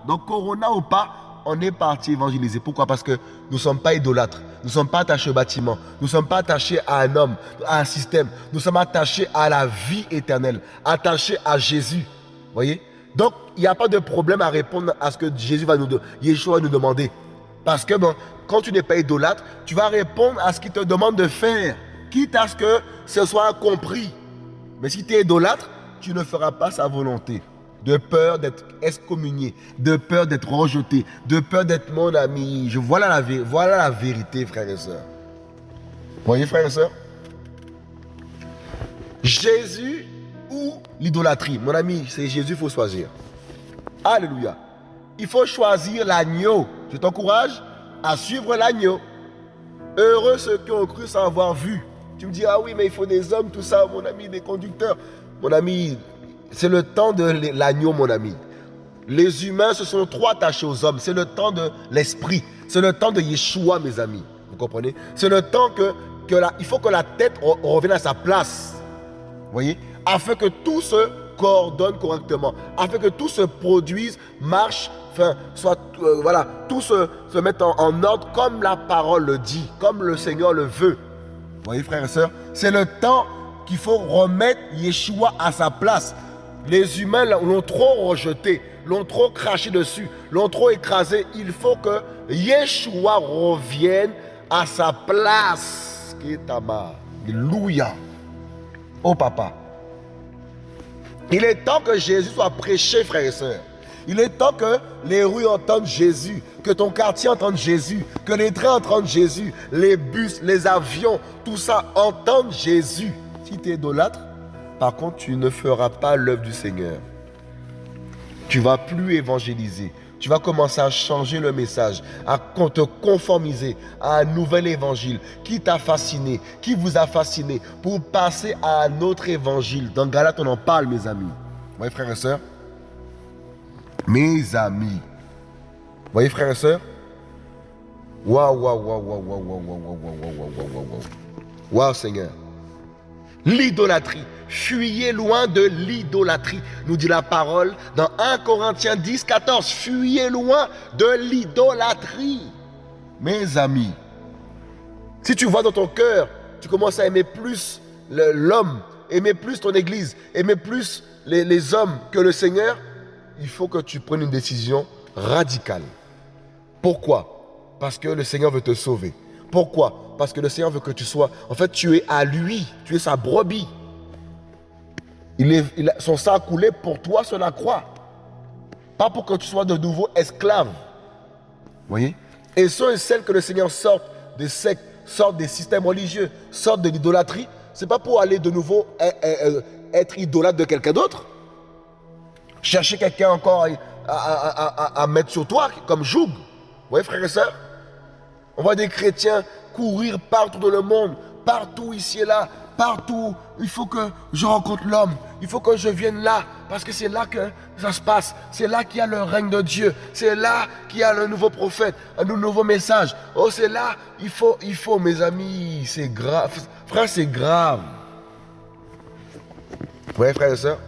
Donc, Corona ou pas, on est parti évangéliser. Pourquoi? Parce que nous ne sommes pas idolâtres. Nous ne sommes pas attachés au bâtiment. Nous ne sommes pas attachés à un homme, à un système. Nous sommes attachés à la vie éternelle, attachés à Jésus. Vous voyez? Donc, il n'y a pas de problème à répondre à ce que Jésus va nous, Yeshua va nous demander. Parce que bon, quand tu n'es pas idolâtre, tu vas répondre à ce qu'il te demande de faire, quitte à ce que ce soit compris. Mais si tu es idolâtre, tu ne feras pas sa volonté. De peur d'être excommunié, de peur d'être rejeté, de peur d'être mon ami. Je, voilà, la, voilà la vérité, frères et sœurs. Voyez, frères et sœurs? Jésus ou l'idolâtrie? Mon ami, c'est Jésus, il faut choisir. Alléluia. Il faut choisir l'agneau. Je t'encourage à suivre l'agneau. Heureux ceux qui ont cru sans avoir vu. Tu me dis, ah oui, mais il faut des hommes, tout ça, mon ami, des conducteurs. Mon ami, c'est le temps de l'agneau, mon ami. Les humains se sont trop attachés aux hommes. C'est le temps de l'esprit. C'est le temps de Yeshua, mes amis. Vous comprenez? C'est le temps que, que la, il faut que la tête revienne à sa place. Vous voyez? Afin que tout se coordonne correctement. Afin que tout se produise, marche enfin, soit, euh, voilà, tout se, mette en, ordre comme la parole le dit, comme le Seigneur le veut. Vous voyez, frères et sœurs, c'est le temps qu'il faut remettre Yeshua à sa place. Les humains l'ont trop rejeté, l'ont trop craché dessus, l'ont trop écrasé. Il faut que Yeshua revienne à sa place. Alléluia. Oh papa. Il est temps que Jésus soit prêché, frères et sœurs. Il est temps que les rues entendent Jésus, que ton quartier entende Jésus, que les trains entendent Jésus, les bus, les avions, tout ça entendent Jésus. Si tu es idolâtre, par contre, tu ne feras pas l'œuvre du Seigneur. Tu vas plus évangéliser. Tu vas commencer à changer le message, à te conformiser à un nouvel évangile qui t'a fasciné, qui vous a fasciné, pour passer à un autre évangile. Dans Galate, on en parle, mes amis. Oui, frères et sœurs mes amis. Voyez, frères et sœurs waouh, waouh, waouh, waouh, waouh, waouh, waouh, waouh, waouh, waouh, waouh. Waouh, Seigneur. L'idolâtrie. Fuyez loin de l'idolâtrie, nous dit la parole dans 1 Corinthiens 10, 14. Fuyez loin de l'idolâtrie. Mes amis, si tu vois dans ton cœur, tu commences à aimer plus l'homme, aimer plus ton église, aimer plus les, les hommes que le Seigneur, il faut que tu prennes une décision radicale. Pourquoi? Parce que le Seigneur veut te sauver. Pourquoi? Parce que le Seigneur veut que tu sois... En fait, tu es à lui. Tu es sa brebis. Il est, son sang a coulé pour toi sur la croix. Pas pour que tu sois de nouveau esclave. Voyez? Et ceux et celles que le Seigneur sorte des sectes, sorte des systèmes religieux, sorte de l'idolâtrie, c'est pas pour aller de nouveau eh, eh, eh, être idolâtre de quelqu'un d'autre. Chercher quelqu'un encore à, mettre sur toi comme joug. Vous voyez, frères et sœurs? On voit des chrétiens courir partout dans le monde, partout ici et là, partout. Il faut que je rencontre l'homme. Il faut que je vienne là. Parce que c'est là que ça se passe. C'est là qu'il y a le règne de Dieu. C'est là qu'il y a le nouveau prophète, un nouveau message. Oh, c'est là. Il faut, il faut, mes amis. C'est grave. Frère, c'est grave. voyez, frères et sœurs?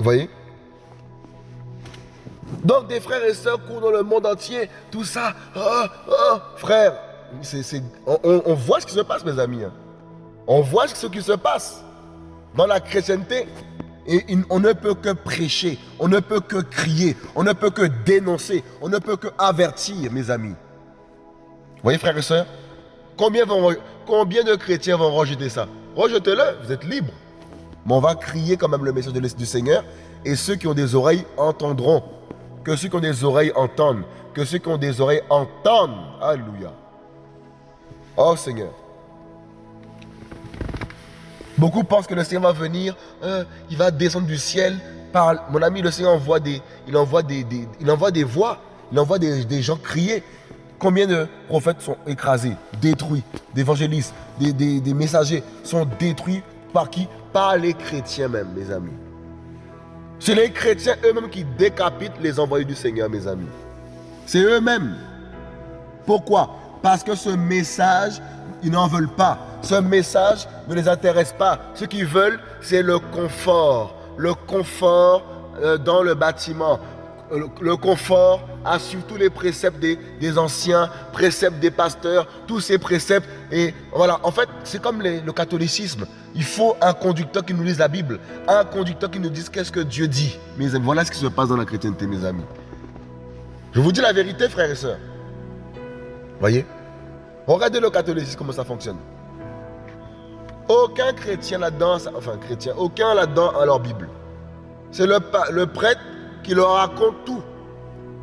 Voyez? Donc, des frères et sœurs courent dans le monde entier, tout ça. Oh, oh, frère, on, voit ce qui se passe, mes amis. Hein. On voit ce qui se passe dans la chrétienté. Et on ne peut que prêcher, on ne peut que crier, on ne peut que dénoncer, on ne peut que avertir, mes amis. Vous voyez, frères et sœurs? Combien, combien de chrétiens vont rejeter ça? Rejetez-le, vous êtes libres. Mais on va crier quand même le message du Seigneur. Et ceux qui ont des oreilles entendront. Que ceux qui ont des oreilles entendent. Que ceux qui ont des oreilles entendent. Alléluia. Oh Seigneur. Beaucoup pensent que le Seigneur va venir, euh, il va descendre du ciel. Par, mon ami, le Seigneur envoie des, il envoie des, il envoie des voix, il envoie des, gens crier. Combien de prophètes sont écrasés, détruits, d'évangélistes, des, des, messagers sont détruits par qui? Les chrétiens même, mes amis. C'est les chrétiens eux-mêmes qui décapitent les envoyés du Seigneur, mes amis. C'est eux-mêmes. Pourquoi? Parce que ce message ils n'en veulent pas. Ce message ne les intéresse pas. Ce qu'ils veulent, c'est le confort. Le confort euh, dans le bâtiment. Euh, le, confort à suivre tous les préceptes des, anciens, préceptes des pasteurs, tous ces préceptes. Et voilà, en fait, c'est comme le catholicisme. Il faut un conducteur qui nous lise la Bible, un conducteur qui nous dise qu'est-ce que Dieu dit. Mes voilà ce qui se passe dans la chrétienté, mes amis. Je vous dis la vérité, frères et sœurs. Voyez? Regardez le catholicisme, comment ça fonctionne. Aucun chrétien là-dedans, enfin chrétien, aucun là-dedans a leur Bible. C'est le prêtre qui leur raconte tout.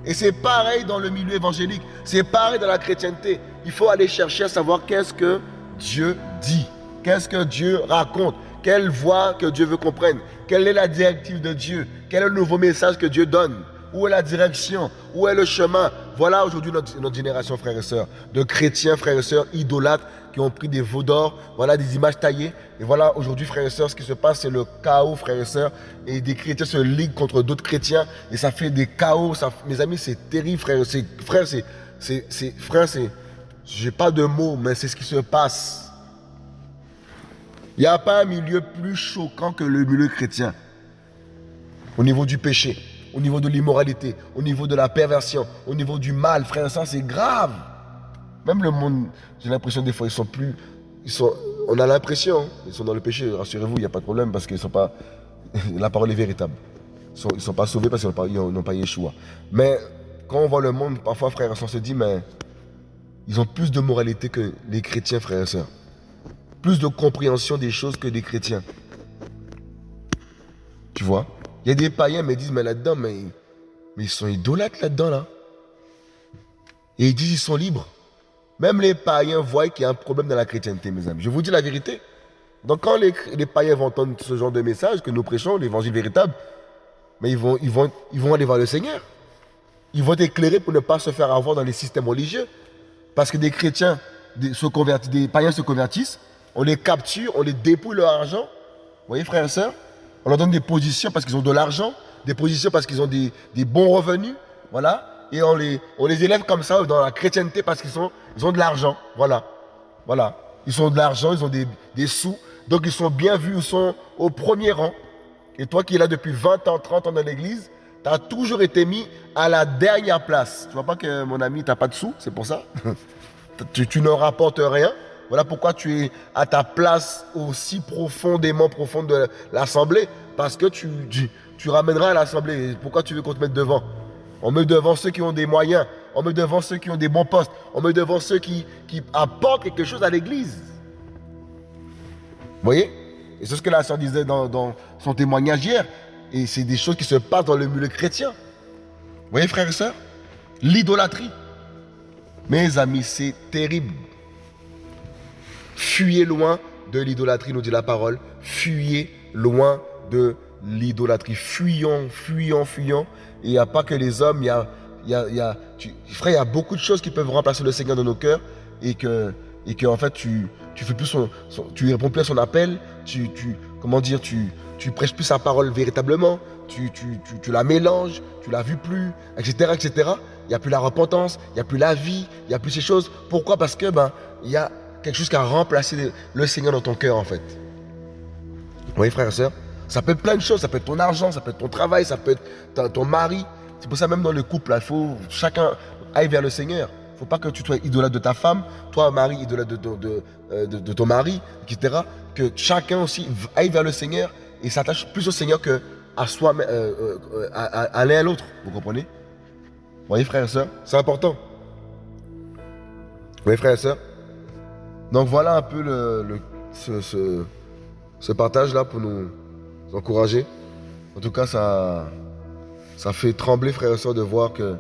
Et c'est pareil dans le milieu évangélique. C'est pareil dans la chrétienté. Il faut aller chercher à savoir qu'est-ce que Dieu dit. Qu'est-ce que Dieu raconte. Quelle voix que Dieu veut qu'on prenne. Quelle est la directive de Dieu. Quel est le nouveau message que Dieu donne. Où est la direction Où est le chemin Voilà aujourd'hui notre, génération, frères et sœurs, de chrétiens, frères et sœurs, idolâtres, qui ont pris des veaux d'or, voilà des images taillées. Et voilà aujourd'hui, frères et sœurs, ce qui se passe, c'est le chaos, frères et sœurs. Et des chrétiens se liguent contre d'autres chrétiens. Et ça fait des chaos. Mes amis, c'est terrible, frères. Frère, c'est... Frère, c'est... J'ai pas de mots, mais c'est ce qui se passe. Il n'y a pas un milieu plus choquant que le milieu chrétien. Au niveau du péché au niveau de l'immoralité, au niveau de la perversion, au niveau du mal, frère, ça c'est grave. Même le monde, j'ai l'impression des fois, ils sont plus... Ils sont, on a l'impression, ils sont dans le péché, rassurez-vous, il n'y a pas de problème parce qu'ils sont pas... (laughs) La parole est véritable. Ils ne sont, pas sauvés parce qu'ils n'ont pas, Yeshua. Mais quand on voit le monde, parfois, frère, on se dit, mais ils ont plus de moralité que les chrétiens, frères et sœurs. Plus de compréhension des choses que les chrétiens. Tu vois? Il y a des païens qui me disent, mais là-dedans, mais, ils sont idolâtres là-dedans, là. Et ils disent, ils sont libres. Même les païens voient qu'il y a un problème dans la chrétienté, mes amis. Je vous dis la vérité. Donc quand les, païens vont entendre ce genre de message que nous prêchons, l'évangile véritable, mais ils vont, ils, vont, aller voir le Seigneur. Ils vont être éclairés pour ne pas se faire avoir dans les systèmes religieux. Parce que des chrétiens se convertissent, des païens se convertissent, on les capture, on les dépouille leur argent. Vous voyez, frères et sœurs? On leur donne des positions parce qu'ils ont de l'argent, des positions parce qu'ils ont des, bons revenus, voilà. Et on les, on les élève comme ça dans la chrétienté parce qu'ils ils ont de l'argent, voilà. Voilà. Ils ont de l'argent, ils ont des, sous, donc ils sont bien vus, ils sont au premier rang. Et toi qui es là depuis 20 ans, 30 ans dans l'église, tu as toujours été mis à la dernière place. Tu vois pas que mon ami, tu n'as pas de sous, c'est pour ça? (laughs) Tu ne rapportes rien? Voilà pourquoi tu es à ta place aussi profondément profonde de l'Assemblée. Parce que tu, tu, ramèneras à l'Assemblée. Pourquoi tu veux qu'on te mette devant? On met devant ceux qui ont des moyens. On met devant ceux qui ont des bons postes. On met devant ceux qui, qui apportent quelque chose à l'Église. Vous voyez? Et c'est ce que la sœur disait dans, dans son témoignage hier. Et c'est des choses qui se passent dans le milieu chrétien. Vous voyez, frères et sœurs? L'idolâtrie. Mes amis, c'est terrible. Fuyez loin de l'idolâtrie, nous dit la parole. Fuyez loin de l'idolâtrie. Fuyons, fuyons, fuyons. Il n'y a pas que les hommes, il y a, il il y frère, il y a beaucoup de choses qui peuvent remplacer le Seigneur dans nos cœurs et que, en fait, tu, tu fais plus son, tu réponds plus à son appel, tu, tu comment dire, tu, tu prêches plus sa parole véritablement, tu, tu, tu, la mélanges, tu la vu plus, etc., etc. Il n'y a plus la repentance, il n'y a plus la vie, il n'y a plus ces choses. Pourquoi? Parce que ben, il y a quelque chose qui a remplacé le Seigneur dans ton cœur, en fait. Vous voyez, frères et sœurs Ça peut être plein de choses. Ça peut être ton argent, ça peut être ton travail, ça peut être ton mari. C'est pour ça, même dans le couple, il faut chacun aille vers le Seigneur. Il ne faut pas que tu sois idolâtre de ta femme, toi, mari, idolâtre de, de, euh, de, de, ton mari, etc. Que chacun aussi aille vers le Seigneur et s'attache plus au Seigneur que à soi, euh, euh, à l'autre. Vous comprenez? Vous voyez, frères et sœurs C'est important. Vous voyez, frères et sœurs? Donc voilà un peu ce, partage-là pour nous encourager. En tout cas, ça, fait trembler, frères et sœurs, de voir que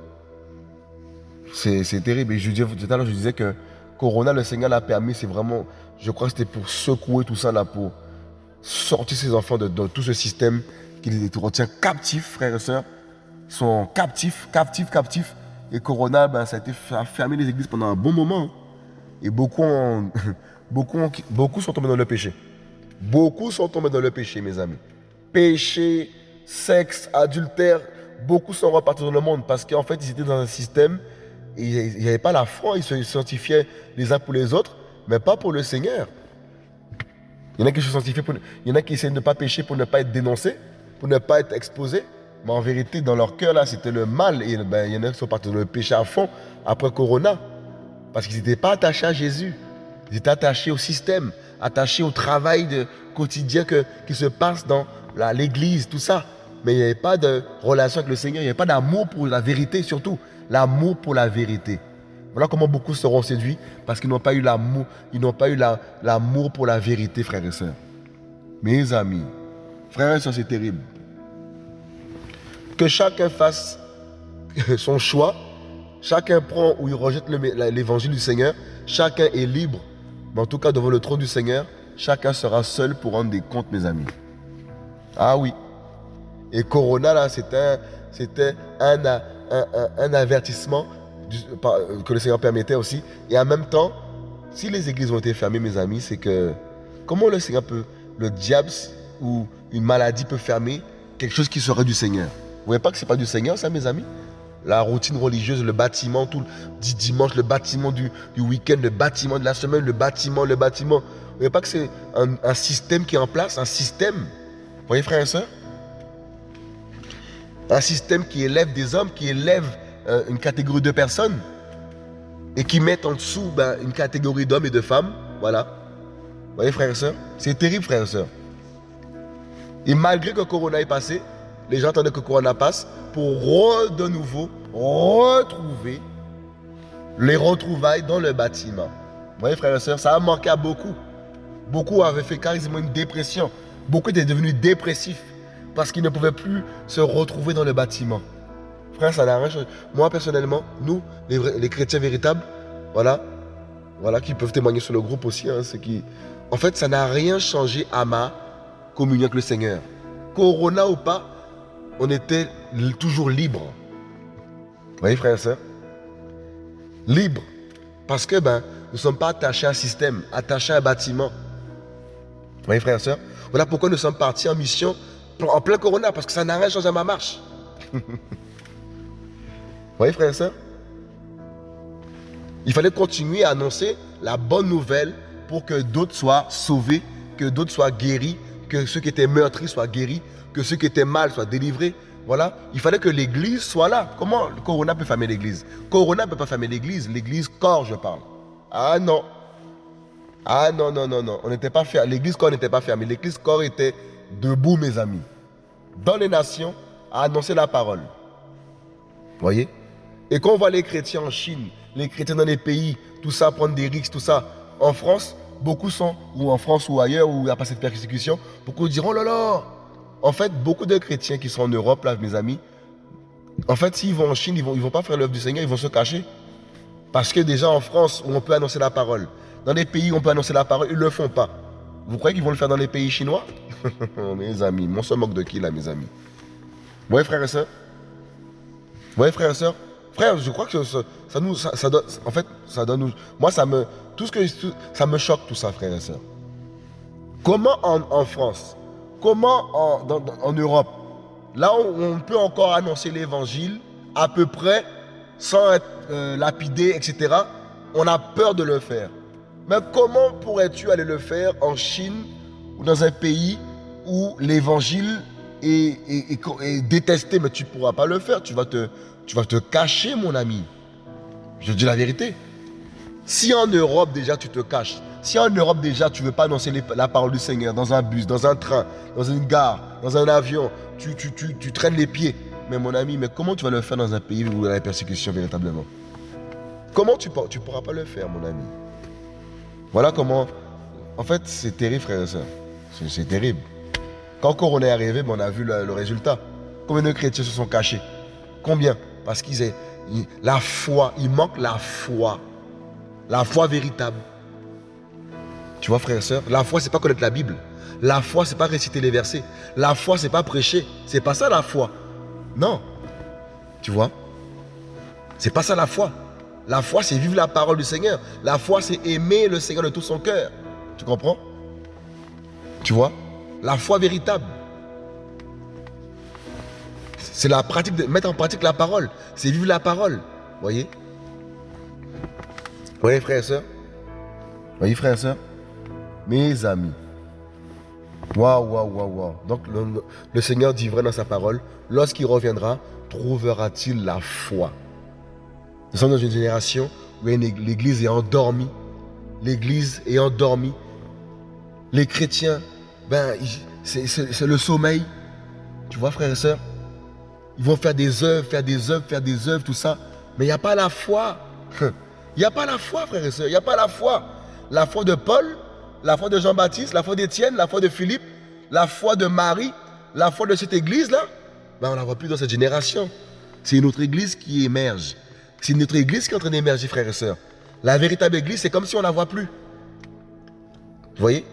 c'est terrible. Et je, tout à l'heure, je disais que Corona, le Seigneur l'a permis, c'est vraiment, je crois que c'était pour secouer tout ça là, pour sortir ses enfants de, tout ce système qui les retient captifs, frères et sœurs. Ils sont captifs, captifs, captifs. Et Corona, ben, ça a été fermé les églises pendant un bon moment. Et (laughs) beaucoup, sont tombés dans le péché. Beaucoup sont tombés dans le péché, mes amis. Péché, sexe, adultère, beaucoup sont repartis dans le monde parce qu'en fait, ils étaient dans un système, il n'y avait pas la foi, ils se sanctifiaient les uns pour les autres, mais pas pour le Seigneur. Il y en a qui se sanctifient, de ne pas pécher pour ne pas être dénoncés, pour ne pas être exposés. Mais en vérité, dans leur cœur, là, c'était le mal. Et ben, il y en a qui sont partis dans le péché à fond après Corona. Parce qu'ils n'étaient pas attachés à Jésus. Ils étaient attachés au système, attachés au travail quotidien que, qui se passe dans l'église, tout ça mais il n'y avait pas de relation avec le Seigneur, il n'y avait pas d'amour pour la vérité surtout, l'amour pour la vérité. Voilà comment beaucoup seront séduits parce qu'ils n'ont pas eu l'amour, ils n'ont pas eu l'amour pour la vérité, frères et sœurs. Mes amis, frères et sœurs, c'est terrible. Que chacun fasse (laughs) son choix, chacun prend ou il rejette l'évangile du Seigneur, chacun est libre, mais en tout cas devant le trône du Seigneur, chacun sera seul pour rendre des comptes, mes amis. Ah oui, et Corona, là, c'était un, avertissement que le Seigneur permettait aussi. Et en même temps, si les églises ont été fermées, mes amis, c'est que comment le Seigneur peut, le diable ou une maladie peut fermer quelque chose qui serait du Seigneur? Vous voyez pas que c'est pas du Seigneur, ça, mes amis? La routine religieuse, le bâtiment, tout le dimanche, le bâtiment du, du week-end, le bâtiment de la semaine, le bâtiment, le bâtiment. Vous voyez pas que c'est un, un, système qui est en place, un système. Vous voyez, frères et sœurs un système qui élève des hommes, qui élève euh, une catégorie de personnes et qui met en dessous ben, une catégorie d'hommes et de femmes. Voilà. Vous voyez, frères et sœurs C'est terrible, frères et sœurs. Et malgré que Corona est passé, les gens attendaient que Corona passe pour de nouveau retrouver les retrouvailles dans le bâtiment. Vous voyez, frères et sœurs, ça a manqué à beaucoup. Beaucoup avaient fait carrément une dépression. Beaucoup étaient devenus dépressifs parce qu'ils ne pouvaient plus se retrouver dans le bâtiment. Frère, ça n'a rien changé. Moi, personnellement, nous, les, chrétiens véritables, voilà, voilà, qui peuvent témoigner sur le groupe aussi, hein, qui, en fait, ça n'a rien changé à ma communion avec le Seigneur. Corona ou pas, on était toujours libre. Vous voyez, frère et soeur Libre. Parce que ben, nous ne sommes pas attachés à un système, attachés à un bâtiment. Vous voyez, frère et soeur Voilà pourquoi nous sommes partis en mission en plein corona parce que ça n'a rien changé à ma marche. Vous voyez, frère et soeur Il fallait continuer à annoncer la bonne nouvelle pour que d'autres soient sauvés, que d'autres soient guéris, que ceux qui étaient meurtris soient guéris, que ceux qui étaient mal soient délivrés. Voilà, il fallait que l'église soit là. Comment le Corona peut fermer l'église? Corona ne peut pas fermer l'église, l'église corps, je parle. Ah non. Ah non, non, non, non. On n'était pas fermé. L'église corps n'était pas fermée. L'église corps était debout, mes amis, dans les nations, à annoncer la parole. Voyez? Et quand on voit les chrétiens en Chine, les chrétiens dans les pays, tout ça, prendre des risques, tout ça, en France, beaucoup sont, ou en France ou ailleurs, où il n'y a pas cette persécution, beaucoup diront, oh là là. En fait, beaucoup de chrétiens qui sont en Europe, là, mes amis, en fait, s'ils vont en Chine, ils ne vont, pas faire l'œuvre du Seigneur, ils vont se cacher. Parce que déjà en France, où on peut annoncer la parole, dans les pays où on peut annoncer la parole, ils ne le font pas. Vous croyez qu'ils vont le faire dans les pays chinois? (laughs) Mes amis, on se moque de qui là, mes amis? Vous voyez, frères et sœurs? Vous voyez, frères et sœurs? Frère, je crois que ça, nous, ça, donne, en fait, ça donne, moi, ça me, tout ce que, ça me choque tout ça, frères et sœurs. Comment en, France, comment en, en, Europe, là où on peut encore annoncer l'évangile à peu près sans être euh, lapidé, etc., on a peur de le faire. Mais comment pourrais-tu aller le faire en Chine ou dans un pays où l'évangile est, est, détesté, mais tu ne pourras pas le faire. Tu vas, te, tu vas te cacher, mon ami. Je dis la vérité. Si en Europe déjà tu te caches, si en Europe déjà tu ne veux pas annoncer la parole du Seigneur dans un bus, dans un train, dans une gare, dans un avion, tu, traînes les pieds. Mais mon ami, mais comment tu vas le faire dans un pays où il y a la persécution véritablement? Comment tu ne pourras pas le faire, mon ami? Voilà comment... En fait, c'est terrible, frère et soeur. C'est terrible. Quand Corona est arrivé, ben, on a vu le, résultat. Combien de chrétiens se sont cachés? Combien? Parce qu'ils aient la foi, il manque la foi. La foi véritable. Tu vois, frère et soeur, la foi, c'est pas connaître la Bible. La foi, c'est pas réciter les versets. La foi, c'est pas prêcher. C'est pas ça la foi. Non. Tu vois? C'est pas ça la foi. La foi, c'est vivre la parole du Seigneur. La foi, c'est aimer le Seigneur de tout son cœur. Tu comprends? Tu vois? La foi véritable. C'est la pratique de mettre en pratique la parole. C'est vivre la parole. Voyez? Voyez, frères et sœurs? Voyez, frères et sœurs Mes amis. Waouh, waouh, waouh, waouh. Donc, le, Seigneur dit vrai dans sa parole lorsqu'il reviendra, trouvera-t-il la foi? Nous sommes dans une génération où l'Église est endormie. L'Église est endormie. Les chrétiens, ben, c'est le sommeil. Tu vois, frères et sœurs? Ils vont faire des œuvres, faire des œuvres, faire des œuvres, tout ça. Mais il n'y a pas la foi. Il n'y a pas la foi, frères et sœurs. Il n'y a pas la foi. La foi de Paul, la foi de Jean-Baptiste, la foi d'Étienne, la foi de Philippe, la foi de Marie, la foi de cette église-là, ben on ne la voit plus dans cette génération. C'est une autre église qui émerge. C'est une autre église qui est en train d'émerger, frères et sœurs. La véritable église, c'est comme si on ne la voit plus. Vous voyez?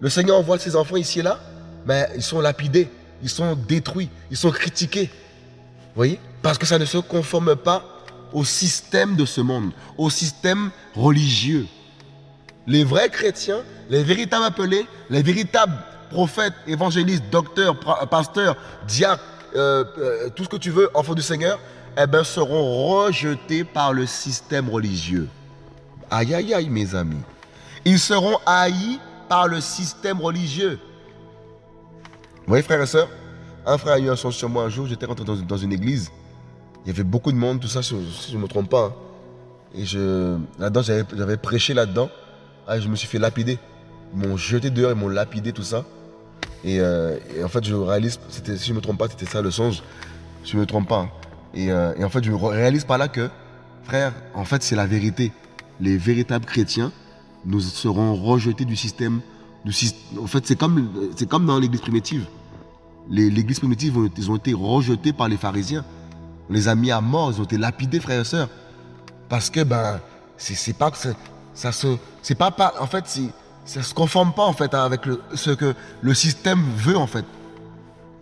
Le Seigneur envoie ses enfants ici et là, mais ils sont lapidés, ils sont détruits, ils sont critiqués. Vous voyez? Parce que ça ne se conforme pas au système de ce monde, au système religieux. Les vrais chrétiens, les véritables appelés, les véritables prophètes, évangélistes, docteurs, pasteurs, diacres, euh, euh, tout ce que tu veux, enfants du Seigneur, eh ben, seront rejetés par le système religieux. Aïe, aïe, aïe, mes amis. Ils seront haïs par le système religieux. Vous voyez, frères et sœurs, un frère a eu un son sur moi un jour, j'étais rentré dans, une église. Il y avait beaucoup de monde, tout ça, si je ne me trompe pas. Hein. Et je, là-dedans, j'avais prêché là-dedans. Ah, je me suis fait lapider. Ils m'ont jeté dehors, ils m'ont lapidé, tout ça. Euh, et, en fait, je réalise, si je ne me trompe pas, c'était ça le songe. Si je ne me trompe pas. Hein. Euh, et, en fait, je réalise par là que, frère, en fait, c'est la vérité. Les véritables chrétiens, nous serons rejetés du système. Du, en fait, c'est comme, comme dans l'église primitive. L'église primitive, ils ont été rejetés par les pharisiens. On les a mis à mort, ils ont été lapidés, frères et sœurs. Parce que, ben, c'est pas ça se, pas, en fait, ça se conforme pas en fait avec ce que le système veut en fait.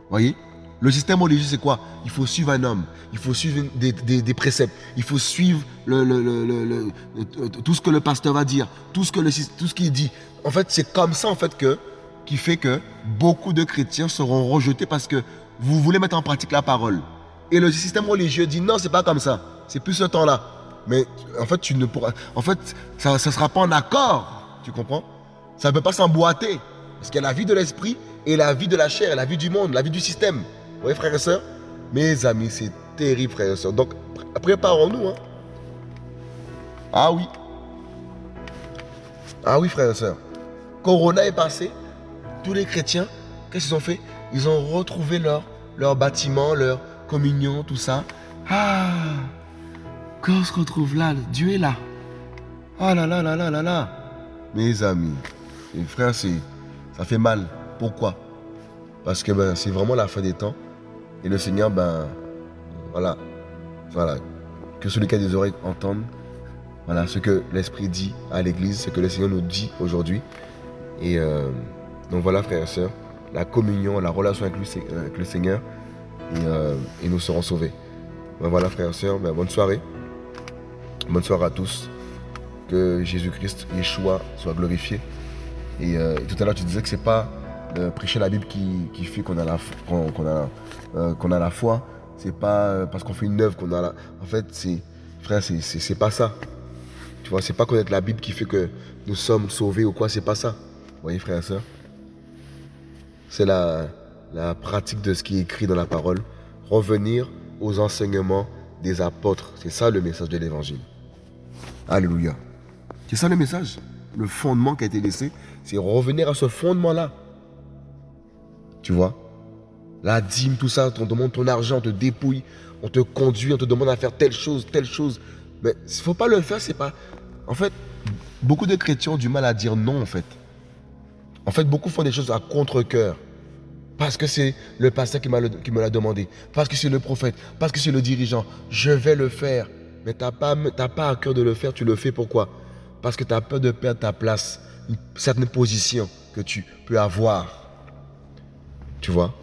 Voyez? Le système religieux c'est quoi? Il faut suivre un homme, il faut suivre des, préceptes, il faut suivre tout ce que le pasteur va dire, tout ce que le, qu'il dit. En fait, c'est comme ça en fait que qui fait que beaucoup de chrétiens seront rejetés parce que vous voulez mettre en pratique la parole. Et le système religieux dit non, c'est pas comme ça. C'est plus ce temps-là. Mais en fait, tu ne pourras. En fait, ça ne sera pas en accord. Tu comprends? Ça ne peut pas s'emboîter. Parce qu'il y a la vie de l'esprit et la vie de la chair, la vie du monde, la vie du système. Vous voyez, frères et sœurs? Mes amis, c'est terrible, frères et sœurs. Donc, préparons-nous. Hein. Ah oui. Ah oui, frères et sœurs. Corona est passé. Tous les chrétiens, qu'est-ce qu'ils ont fait? Ils ont retrouvé leur, leur bâtiment, leur communion, tout ça. Ah quand on se retrouve là, Dieu est là. Ah là là là là là. Mes amis, mes frères, ça fait mal. Pourquoi? Parce que ben, c'est vraiment la fin des temps. Et le Seigneur, ben, voilà, voilà, que celui qui a des oreilles entende. Voilà ce que l'Esprit dit à l'Église, ce que le Seigneur nous dit aujourd'hui. Et euh, donc voilà, frères et sœurs, la communion, la relation avec, le Seigneur, euh, et, nous serons sauvés. Ben voilà, frères et sœurs, ben, bonne soirée. Bonne soirée à tous. Que Jésus-Christ, Yeshua, soit glorifié. Et, euh, tout à l'heure, tu disais que c'est pas euh, prêcher la Bible qui, fait qu'on a la, euh, qu'on a la foi. C'est pas parce qu'on fait une œuvre qu'on a la. En fait, c'est, frère, c'est, pas ça. Tu vois, c'est pas connaître la Bible qui fait que nous sommes sauvés ou quoi, c'est pas ça. Vous voyez, frère et soeur c'est la, la pratique de ce qui est écrit dans la parole. Revenir aux enseignements des apôtres. C'est ça le message de l'évangile. Alléluia. C'est ça le message. Le fondement qui a été laissé, c'est revenir à ce fondement-là. Tu vois? La dîme, tout ça, on te demande ton argent, on te dépouille, on te conduit, on te demande à faire telle chose, telle chose. Mais il ne faut pas le faire, c'est pas. En fait, beaucoup de chrétiens ont du mal à dire non, en fait. En fait, beaucoup font des choses à contre-coeur. Parce que c'est le pasteur qui, me l'a demandé. Parce que c'est le prophète. Parce que c'est le dirigeant. Je vais le faire. Mais tu n'as pas, pas à cœur de le faire. Tu le fais pourquoi? Parce que tu as peur de perdre ta place. Une certaine position que tu peux avoir. Tu vois?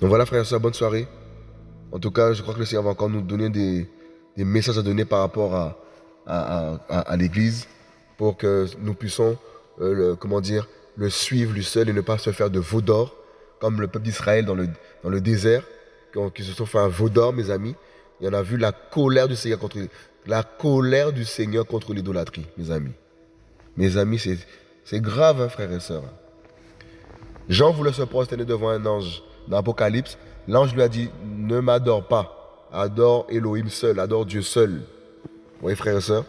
Donc voilà, frère et soeur, bonne soirée. En tout cas, je crois que le Seigneur va encore nous donner des, messages à donner par rapport à, à, l'Église pour que nous puissions, euh, comment dire, le suivre lui seul et ne pas se faire de veau d'or, comme le peuple d'Israël dans le, dans le désert, qui, se sont fait un veau d'or, mes amis. Et on a vu la colère du Seigneur contre, la colère du Seigneur contre l'idolâtrie, mes amis. Mes amis, c'est grave, hein, frères et sœurs. Jean voulait se prosterner devant un ange dans l'Apocalypse. L'ange lui a dit, ne m'adore pas, adore Elohim seul, adore Dieu seul. Vous voyez, frères et sœurs,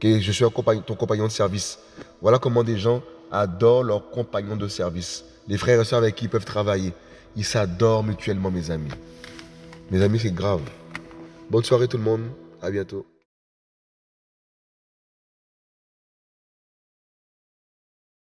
que je suis ton compagnon de service. Voilà comment des gens adorent leurs compagnons de service. Les frères et sœurs avec qui ils peuvent travailler. Ils s'adorent mutuellement, mes amis. Mes amis, c'est grave. Bonne soirée tout le monde. À bientôt.